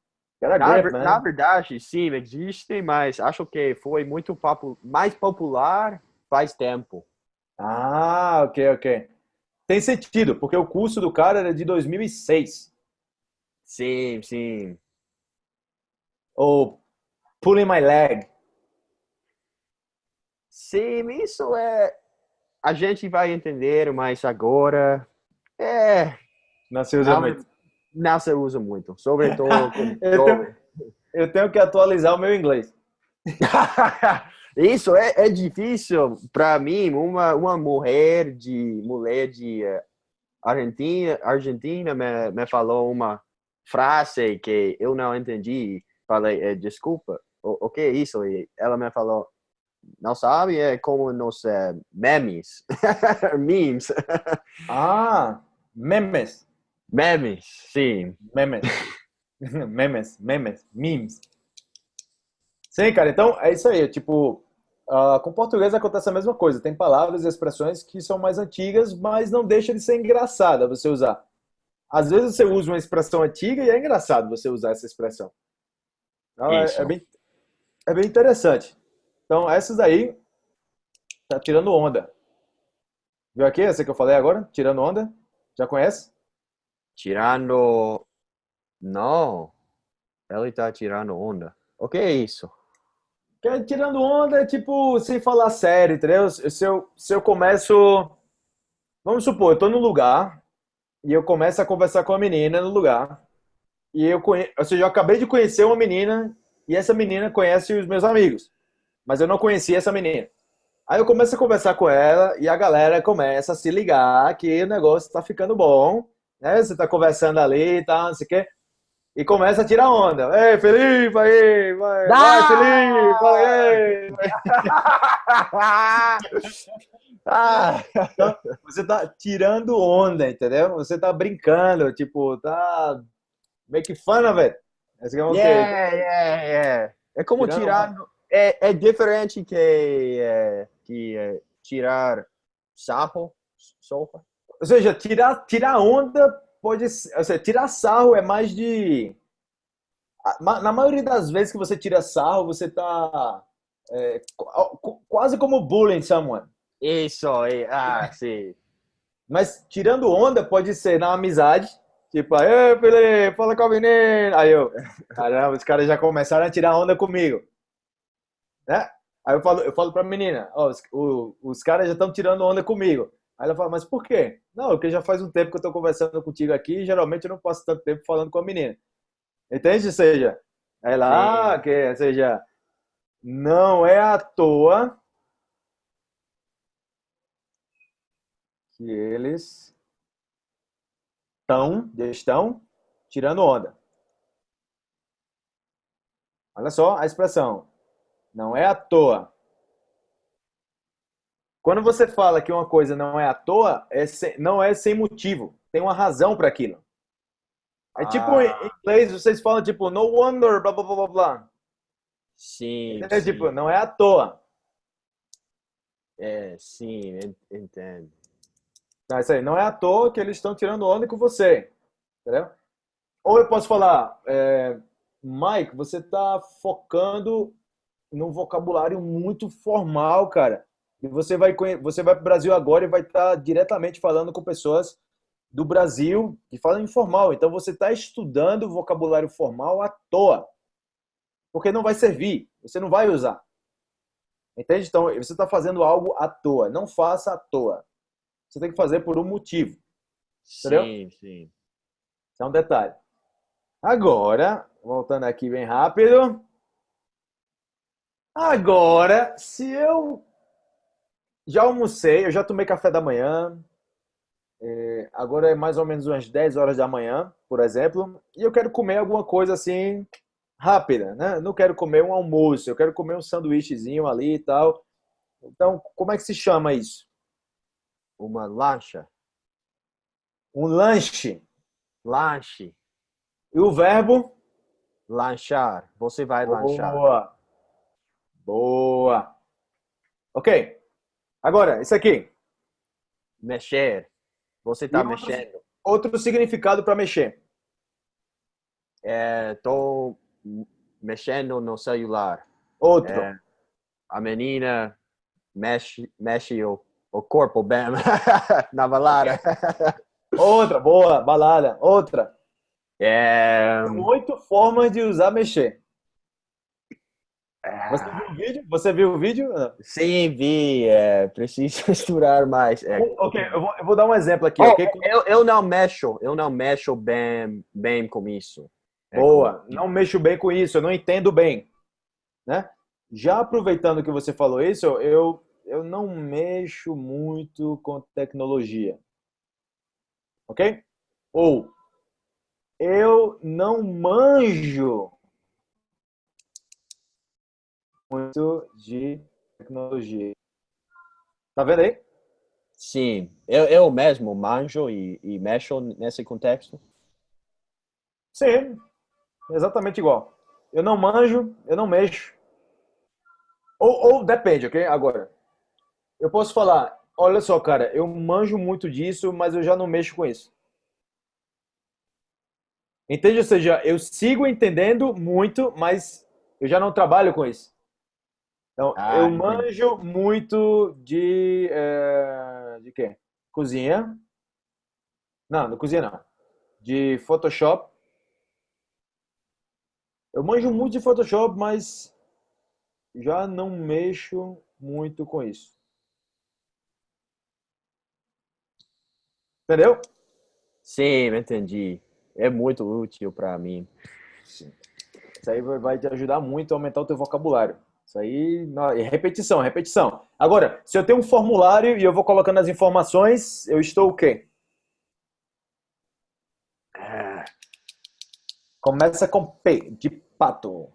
Get a Na, grip, ver- man. na verdade, sim, existe, mas acho que foi muito mais popular faz tempo. Ah, ok, ok. Tem sentido, porque o curso do cara era de 2006. Sim, sim. Ou pulling my leg. Sim, isso é. A gente vai entender, mas agora. É. Não se usa Não, muito. não se usa muito. Sobretudo. *laughs* Eu tenho, eu tenho que atualizar o meu inglês. *laughs* Isso é, é difícil para mim. Uma, uma mulher de mulher de eh, Argentina, Argentina me, me falou uma frase que eu não entendi. Falei, eh, desculpa, o, o que é isso? E ela me falou, não sabe? É como nos eh, memes, *laughs* memes, Ah, memes. memes, sim. Memes. *laughs* memes, memes, memes. Sim, cara, então é isso aí. Tipo, ah, com português acontece a mesma coisa. Tem palavras e expressões que são mais antigas, mas não deixa de ser engraçada você usar. Às vezes você usa uma expressão antiga e é engraçado você usar essa expressão. Então, é, é bem, é bem interessante. Então, essas aí, tá tirando onda. Viu aqui essa que eu falei agora? Tirando onda? Já conhece? Tirando. Não. Ele tá tirando onda. O que é isso? Que é tirando onda é tipo, sem falar sério, entendeu? Se eu, se eu começo. Vamos supor, eu tô num lugar e eu começo a conversar com a menina no lugar. E eu conheço. Ou seja, eu acabei de conhecer uma menina e essa menina conhece os meus amigos. Mas eu não conhecia essa menina. Aí eu começo a conversar com ela e a galera começa a se ligar que o negócio tá ficando bom. Né? Você tá conversando ali e tal, não sei o quê. e começa a tirar onda. Ei, Felipe, aí, vai, vai, Felipe, vai, *laughs* ah. então, você tá tirando onda, entendeu? Você tá brincando, tipo, tá make fun of it. É yeah, yeah, yeah. É como tirando tirar... É, é diferente que, é, que é, tirar sarro, sopa. Ou seja, tirar, tirar onda pode ser, ou seja, tirar sarro é mais de na maioria das vezes que você tira sarro, você tá é, quase como bullying someone. Isso, ah, sim. Mas tirando onda pode ser na amizade, tipo, aí, Felipe, fala com a menina. Aí eu, caramba, os caras já começaram a tirar onda comigo. Né? Aí eu falo, eu falo pra menina, ó, os, os caras já estão tirando onda comigo. Aí ela fala, mas por quê? Não, porque já faz um tempo que eu tô conversando contigo aqui e geralmente eu não passo tanto tempo falando com a menina. Entende? Ou seja, ela, ah, que, ou seja, não é à toa que eles estão, estão tirando onda. Olha só a expressão. Não é à toa. Quando você fala que uma coisa não é à toa, é sem, não é sem motivo. Tem uma razão para aquilo. É tipo ah. em inglês, vocês falam tipo, no wonder, blá blá blá blá. Sim, é, sim. Tipo, não é à toa. É, sim, entendo. Não, isso aí, não é à toa que eles estão tirando onda com você. Entendeu? Ou eu posso falar, é, Mike, você está focando num vocabulário muito formal, cara. E você vai, você vai para o Brasil agora e vai estar tá diretamente falando com pessoas do Brasil que falam informal. Então você está estudando vocabulário formal à toa. Porque não vai servir, você não vai usar. Entende? Então você está fazendo algo à toa. Não faça à toa. Você tem que fazer por um motivo. Entendeu? Sim, sim. Isso é um detalhe. Agora, voltando aqui bem rápido. Agora, se eu já almocei, eu já tomei café da manhã, é, agora é mais ou menos umas 10 horas da manhã, por exemplo, e eu quero comer alguma coisa assim rápida, né? Não quero comer um almoço, eu quero comer um sanduíchezinho ali e tal. Então, como é que se chama isso? Uma lancha. Um lanche. Lanche. E o verbo? Lanchar. Você vai Boa. lanchar. Boa. Boa. Ok. Agora, isso aqui. Mexer. Você está mexendo. Outro significado para mexer. Estou é, mexendo no celular. Outro. É, a menina mexe, mexe o, o corpo bem *laughs* na balada. Outra, boa, balada. Outra. É... Oito formas de usar mexer. Você viu o vídeo? Você viu o vídeo? Sim, vi. É, preciso *laughs* estudar mais. É. Ok, eu vou, eu vou, dar um exemplo aqui. Oh, okay? eu, eu não mexo, eu não mexo bem, bem com isso. É Boa, não mexo bem com isso, eu não entendo bem. Né? Já aproveitando que você falou isso, eu, eu não mexo muito com tecnologia. Ok? Ou eu não manjo muito de tecnologia. Tá vendo aí? Sim, eu, eu mesmo manjo e, e mexo nesse contexto. Sim, exatamente igual. Eu não manjo, eu não mexo. Ou, ou depende, ok? Agora, eu posso falar, olha só, cara, eu manjo muito disso, mas eu já não mexo com isso. Entende? Ou seja, eu sigo entendendo muito, mas eu já não trabalho com isso. Então, ah, eu manjo muito de. É, de quê? Cozinha. Não, não cozinha não. De Photoshop. Eu manjo muito de Photoshop, mas já não mexo muito com isso. Entendeu? Sim, entendi. É muito útil para mim. Sim. Isso aí vai te ajudar muito a aumentar o teu vocabulário. Isso aí, repetição, repetição. Agora, se eu tenho um formulário e eu vou colocando as informações, eu estou o quê? Começa com P, de pato.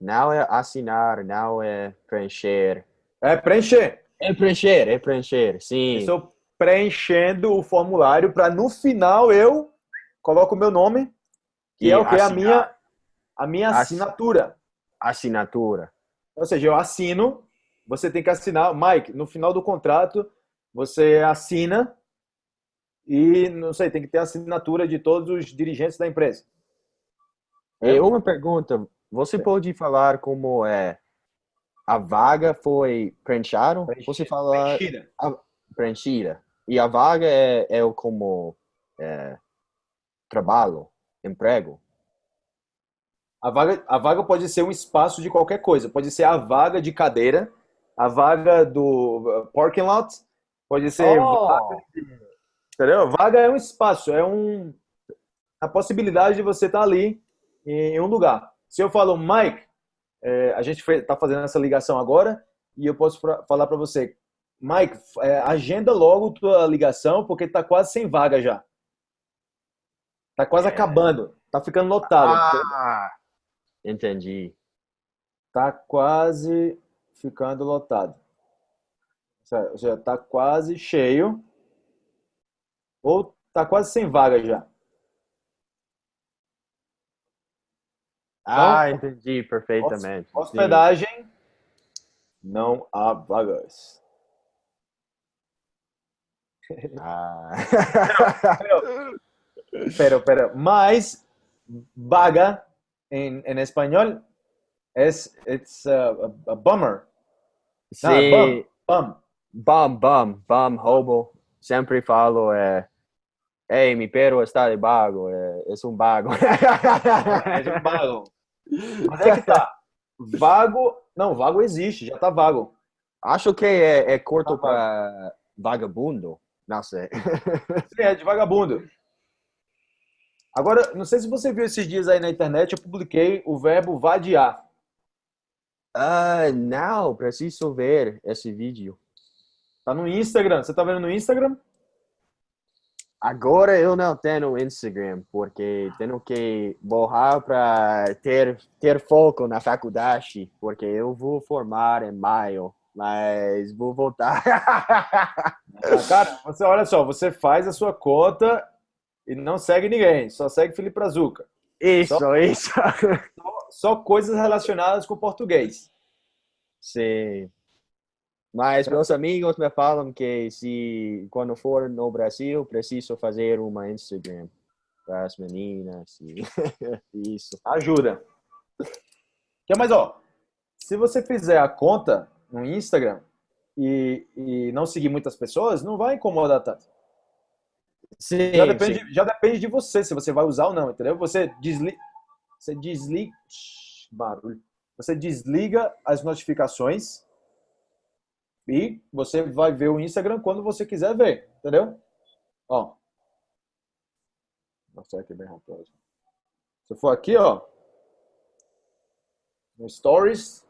Não é assinar, não é preencher. É preencher. É preencher, é preencher, sim. Estou preenchendo o formulário para no final eu coloco o meu nome, que E é o que? A minha, a minha Assi- assinatura. Assinatura. Ou seja, eu assino, você tem que assinar. Mike, no final do contrato, você assina e, não sei, tem que ter a assinatura de todos os dirigentes da empresa. E uma pergunta, você pode falar como é a vaga foi preenchada? Você fala Preenchida. preenchida. E a vaga é, é como é, trabalho, emprego. A vaga, a vaga pode ser um espaço de qualquer coisa. Pode ser a vaga de cadeira, a vaga do uh, parking lot, pode ser Oh! vaga de- entendeu? Vaga é um espaço, é um a possibilidade de você estar ali em um lugar. Se eu falo, Mike, é, a gente está fazendo essa ligação agora e eu posso pra- falar para você, Mike, é, agenda logo tua ligação porque está quase sem vaga já. Tá quase É. acabando, tá ficando lotado. Ah, entendi. tá quase ficando lotado. Ou seja, tá quase cheio. Ou tá quase sem vaga já. Ah, entendi perfeitamente. Sim. Hospedagem, não há vagas. *laughs* Ah. Pero, pero, mas vaga em, em espanhol é it's a, a, a bummer. Não, é Sim, Bum. bum, bum, bum, hobo. Sempre falo, é, Ei, mi perro está de vago, é, é um vago. É um vago. Mas é que tá. Vago. Não, vago existe, já tá vago. Acho que é, é curto Tá para vagabundo. Não sei. *laughs* Sim, é de vagabundo. Agora, não sei se você viu esses dias aí na internet, eu publiquei o verbo vadiar. Ah, não, preciso ver esse vídeo. Tá no Instagram. Você tá vendo no Instagram? Agora eu não tenho Instagram, porque tenho que borrar para ter, ter foco na faculdade, porque eu vou formar em maio, mas vou voltar. Ah, Cara, você olha só, você faz a sua conta e não segue ninguém, só segue Felipe Brazuca. Isso, isso. Só coisas relacionadas com português. Sim. Mas meus amigos me falam que se quando for no Brasil, preciso fazer uma Instagram para as meninas e *laughs* isso. Ajuda. Que mais, ó? Se você fizer a conta no Instagram e, e não seguir muitas pessoas, não vai incomodar tanto. Sim, Já depende, sim. já depende de você se você vai usar ou não, entendeu? Você desliga, você desliga, barulho. Você desliga as notificações e você vai ver o Instagram quando você quiser ver, entendeu? Ó. Nossa, aqui bem rápido. Se eu for aqui, ó, no Stories,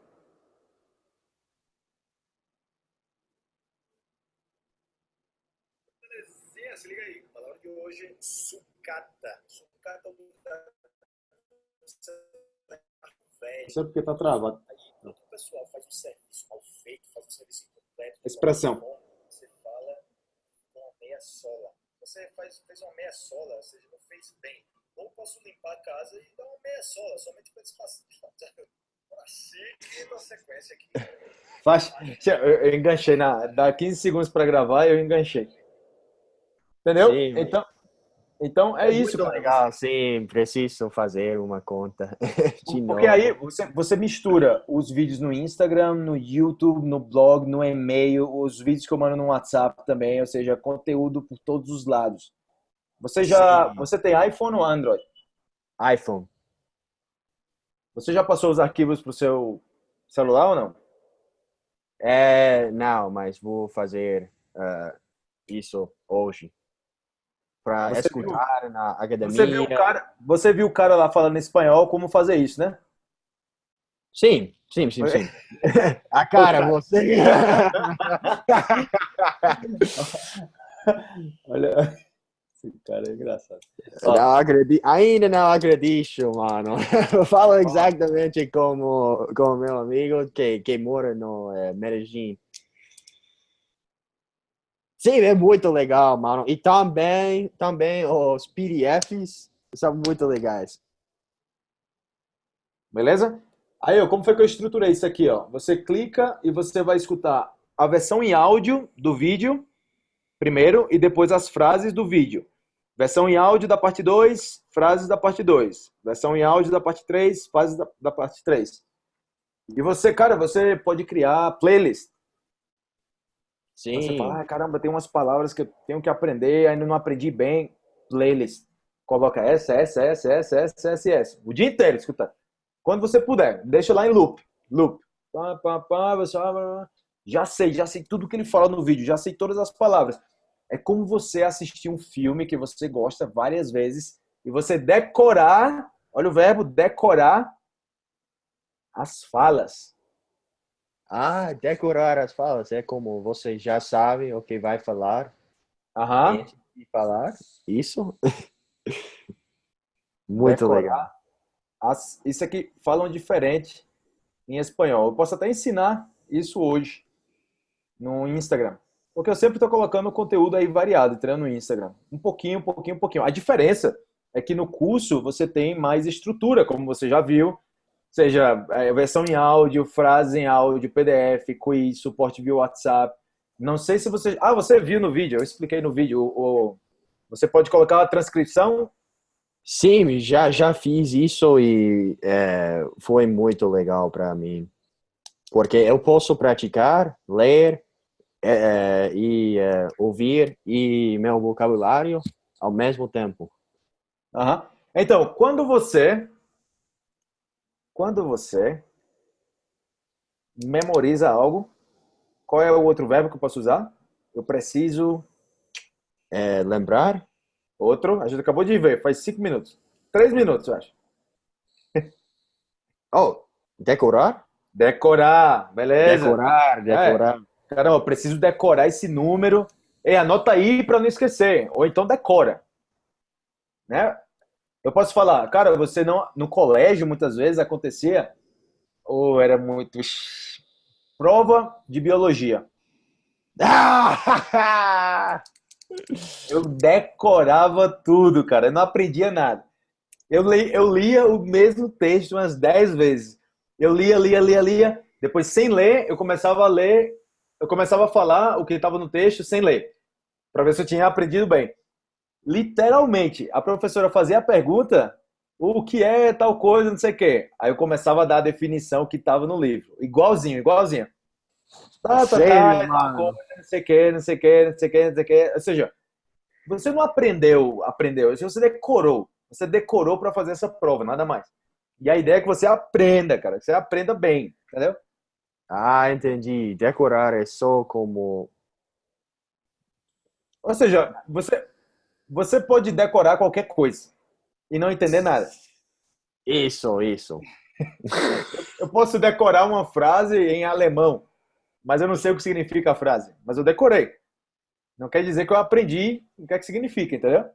se liga aí. A palavra de hoje é sucata. Sucata é um velho. sei porque tá travado. Aí, o pessoal faz um serviço mal feito, faz um serviço Expressão. você fala com uma meia sola. Você faz, fez uma meia sola, ou seja, não fez bem. Ou posso limpar a casa e dar uma meia sola, somente para desfazer. *laughs* Assim, na sequência aqui. Faz, eu, enganchei na, dá 15 segundos para gravar, eu enganchei. Entendeu? Sim. Então, então é, isso, Muito legal, sim, preciso fazer uma conta. *laughs* De Porque novo. aí você, você mistura os vídeos no Instagram, no YouTube, no blog, no e-mail, os vídeos que eu mando no WhatsApp também, ou seja, conteúdo por todos os lados. Você já, Sim. você tem iPhone ou Android? iPhone. Você já passou os arquivos para o seu celular ou não? É, não, mas vou fazer ah, isso hoje. Para Você viu- escutar na academia. Você viu o cara, você viu o cara lá falando espanhol como fazer isso, né? Sim, sim, sim, sim. *laughs* A cara, você. *laughs* Olha, Cara, é engraçado. Não acredi... Ainda não acredito, mano. *laughs* Eu falo exatamente como, como meu amigo que, que mora no é, Medellín. Sim, é muito legal, mano. E também, também os PDFs são muito legais. Beleza? Aí, ó, como foi que eu estruturei isso aqui, ó? Você clica e você vai escutar a versão em áudio do vídeo primeiro e depois as frases do vídeo. Versão em áudio da parte 2, frases da parte 2. Versão em áudio da parte 3, frases da, da parte 3. E você, cara, você pode criar playlist. Sim. Você fala, ah, caramba, tem umas palavras que eu tenho que aprender, ainda não aprendi bem. Playlist. Coloca essa, essa, essa, essa, essa, essa, essa. O dia inteiro escuta. Quando você puder, deixa lá em loop. Loop. Pá, pá, pá, você... Já sei, já sei tudo que ele fala no vídeo, já sei todas as palavras. É como você assistir um filme que você gosta várias vezes e você decorar, olha o verbo, decorar as falas. Ah, decorar as falas é como você já sabe o que vai falar. Aham. de falar. Isso. *laughs* Muito Decorar legal. as- isso aqui falam diferente em espanhol. Eu posso até ensinar isso hoje no Instagram. Porque eu sempre estou colocando conteúdo aí variado, treinando no Instagram. Um pouquinho, um pouquinho, um pouquinho. A diferença é que no curso você tem mais estrutura, como você já viu. Seja é, versão em áudio, frase em áudio, PDF, quiz, suporte via WhatsApp. Não sei se você... Ah, você viu no vídeo, eu expliquei no vídeo. O, Você pode colocar a transcrição Sim, já, já fiz isso e é, foi muito legal para mim. Porque eu posso praticar, ler é, e é, ouvir e meu vocabulário ao mesmo tempo. Aham. Então, quando você quando você memoriza algo, qual é o outro verbo que eu posso usar? Eu preciso É, lembrar? outro. A gente acabou de ver, faz cinco minutos, três minutos, eu acho. *laughs* Oh, decorar? Decorar, beleza? Decorar, decorar. Caramba, eu preciso decorar esse número. E anota aí para não esquecer. Ou então decora. Né? Eu posso falar, cara, você não. No colégio, muitas vezes acontecia, ou era muito. Prova de biologia. Ah! *laughs* Eu decorava tudo, cara. Eu não aprendia nada. Eu, li, eu lia o mesmo texto umas 10 vezes. Eu lia, lia, lia, lia. Depois, sem ler, eu começava a ler. Eu começava a falar o que estava no texto sem ler. Para ver se eu tinha aprendido bem. Literalmente, a professora fazia a pergunta: o que é tal coisa, não sei o quê. Aí eu começava a dar a definição que estava no livro. Igualzinho, igualzinho. Tá, tá, Sério, tá, é coisa, não sei o quê, não sei o quê, não sei o quê, não sei o quê. Ou seja, você não aprendeu, aprendeu, você decorou. Você decorou para fazer essa prova, nada mais. E a ideia é que você aprenda, cara, que você aprenda bem, entendeu? Ah, entendi. Decorar é só como. Ou seja, você, você pode decorar qualquer coisa e não entender nada. Isso, isso. *laughs* Eu posso decorar uma frase em alemão, mas eu não sei o que significa a frase. Mas eu decorei. Não quer dizer que eu aprendi o que é que significa, entendeu?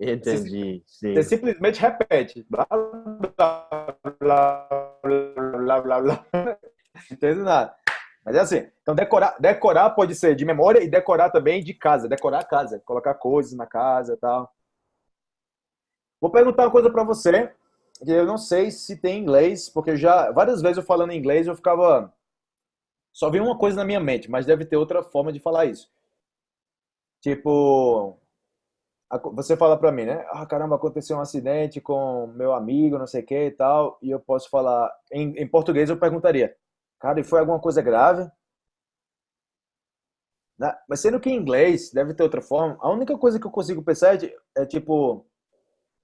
Entendi. Sim. Você simplesmente repete. Blá, blá, blá, blá, blá, blá. Não entende nada. Mas é assim. Então, decorar, decorar pode ser de memória e decorar também de casa. Decorar a casa. Colocar coisas na casa e tal. Vou perguntar uma coisa pra você. Que eu não sei se tem inglês, porque já várias vezes eu falando inglês eu ficava. Só vi uma coisa na minha mente, mas deve ter outra forma de falar isso. Tipo, você fala pra mim, né? Ah, caramba, aconteceu um acidente com meu amigo, não sei o que e tal. E eu posso falar, em, em português eu perguntaria, cara, e foi alguma coisa grave? Né? Mas sendo que em inglês deve ter outra forma. A única coisa que eu consigo pensar é, é tipo,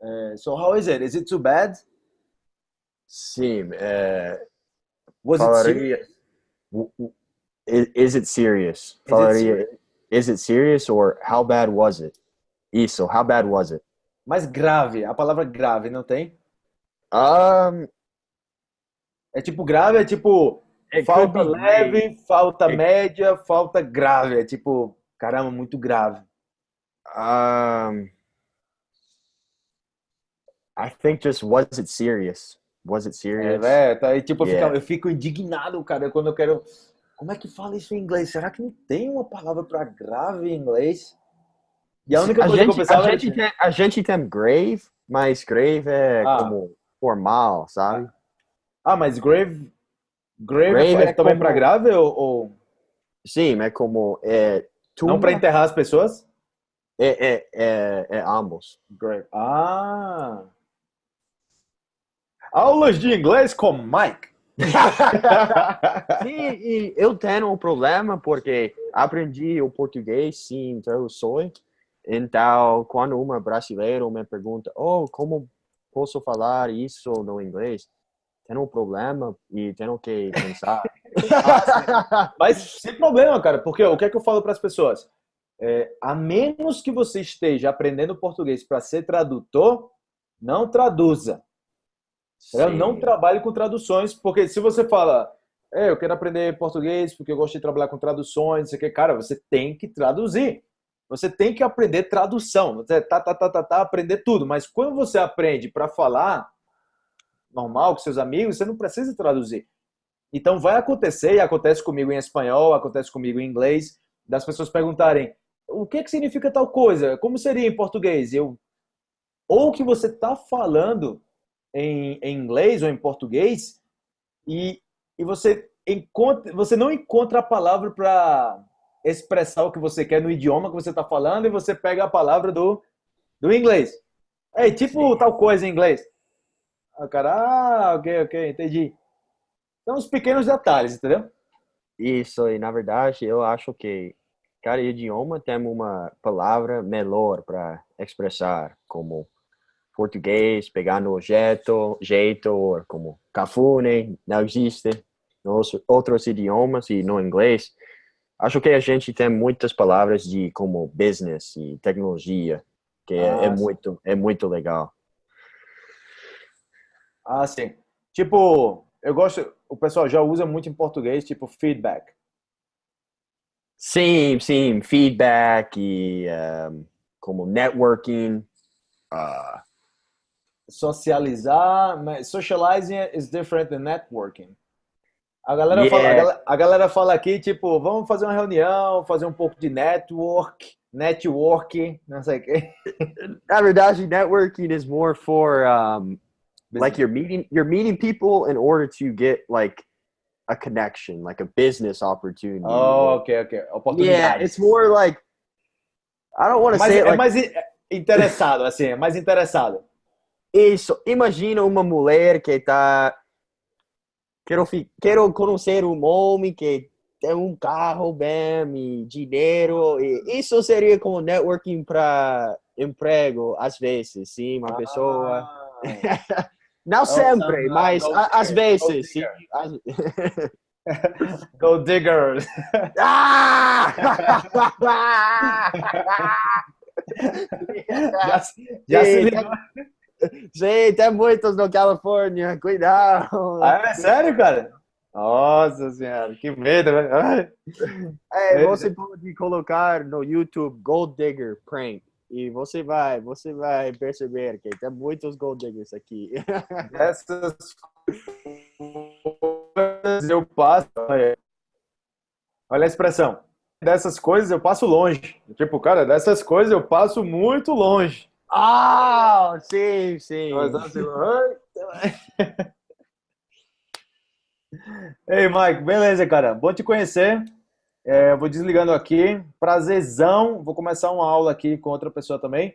é, so how is it? Is it too bad? Sim. É, Was it Falaria- serious? w- w- is, is it serious? it Falaria, is it serious or how bad was it? Isso, how bad was it? Mas grave, a palavra grave, não tem? Um, É tipo grave, é tipo could falta leve, falta It- média, falta grave. É tipo, caramba, muito grave. Um, I think just was it serious? Was it É, serious? velho, tá aí, tipo, eu, Yeah. fico, eu fico indignado, cara, quando eu quero. Como é que fala isso em inglês? Será que não tem uma palavra pra grave em inglês? E a única a, coisa que eu gente, pensava a, gente assim, tem, a gente tem grave, mas grave é Ah. como formal, sabe? Ah, mas grave. Grave, Grave é, é também como- pra grave ou, Sim, é como é, não pra tumba, enterrar as pessoas? é, é, é, é ambos. Grave. Ah! Aulas de inglês com Mike. *laughs* Sim, e eu tenho um problema porque aprendi o português sem traduções. Então, quando uma brasileira me pergunta, oh, como posso falar isso no inglês? Tenho um problema e tenho que pensar. *laughs* Mas sem problema, cara, porque o que é que eu falo para as pessoas? É, a menos que você esteja aprendendo português para ser tradutor, não traduza. Eu não trabalho com traduções, porque se você fala, é, eu quero aprender português porque eu gosto de trabalhar com traduções, você quer, cara, você tem que traduzir. Você tem que aprender tradução. Você tá, tá, tá, tá, tá, aprender tudo. Mas quando você aprende para falar normal com seus amigos, você não precisa traduzir. Então vai acontecer, e acontece comigo em espanhol, acontece comigo em inglês, das pessoas perguntarem o que, que significa tal coisa? Como seria em português? Eu, ou que você está falando em, em inglês ou em português e, e você, encontra, você não encontra a palavra para expressar o que você quer no idioma que você está falando e você pega a palavra do, do inglês. É tipo Sim. tal coisa em inglês. Ah, cara, ah, ok, ok, entendi. São os pequenos detalhes, entendeu? Isso, e na verdade eu acho que cada idioma tem uma palavra melhor para expressar, como português, pegar no jeito, jeito, como cafune, não existe nos outros idiomas e no inglês. Acho que a gente tem muitas palavras de como business e tecnologia, que é, é Ah, muito, é muito legal. Ah, sim. Tipo, eu gosto, o pessoal já usa muito em português, tipo feedback. Sim, sim, feedback e um, como networking. ah, Socializar, socializing is different than networking. A galera, Yeah. fala, a, galera, a galera fala aqui, tipo, vamos fazer uma reunião, fazer um pouco de network, network, não sei o quê. *laughs* na verdade, networking is more for um, like you're meeting you're meeting people in order to get like a connection, like a business opportunity. Oh, ok, ok. yeah, it's more like I don't want to say é like mais in- interessado, assim, é mais interessado. isso. Imagina uma mulher que tá quero fi- quero conhecer um homem que tem um carro bem e dinheiro e isso seria como networking para emprego às vezes, sim, uma pessoa *laughs* Não sempre, não, mas a- às vezes, sim. *laughs* Gold digger. Ah! Já, *laughs* já se ligou. Sim, tem muitos na Califórnia, cuidado. Ah, é sério, cara? Nossa senhora, que medo, velho. Ai. É, você pode colocar no YouTube Gold Digger Prank e você vai, você vai perceber que tem muitos Gold Diggers aqui. *laughs* Essas coisas eu passo. Olha a expressão. Dessas coisas eu passo longe. Tipo, cara, dessas coisas eu passo muito longe. Ah, sim, sim. Assim. *laughs* Ei, Mike, beleza, cara. Bom te conhecer. É, vou desligando aqui. Prazerzão. Vou começar uma aula aqui com outra pessoa também.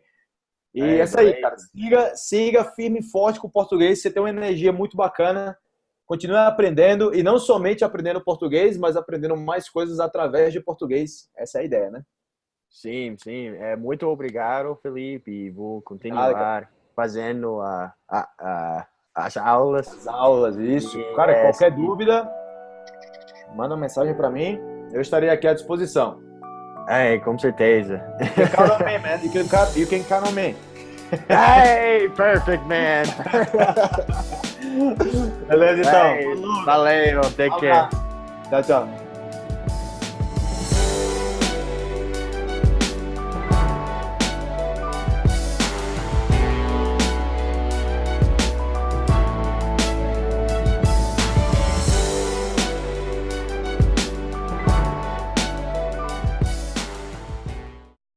E É, essa aí, cara. Siga, siga firme e forte com o português. Você tem uma energia muito bacana. Continue aprendendo e não somente aprendendo português, mas aprendendo mais coisas através de português. Essa é a ideia, né? Sim, sim. É, muito obrigado, Felipe. E vou continuar fazendo a, a, a, as aulas. As aulas, isso. Yes. Cara, qualquer dúvida, manda uma mensagem para mim. Eu estarei aqui à disposição. É, com certeza. You can count on me, man. You can count, you can count on me. hey, perfect, man. Beleza, então. Hey, valeu, take care. Tchau, tchau.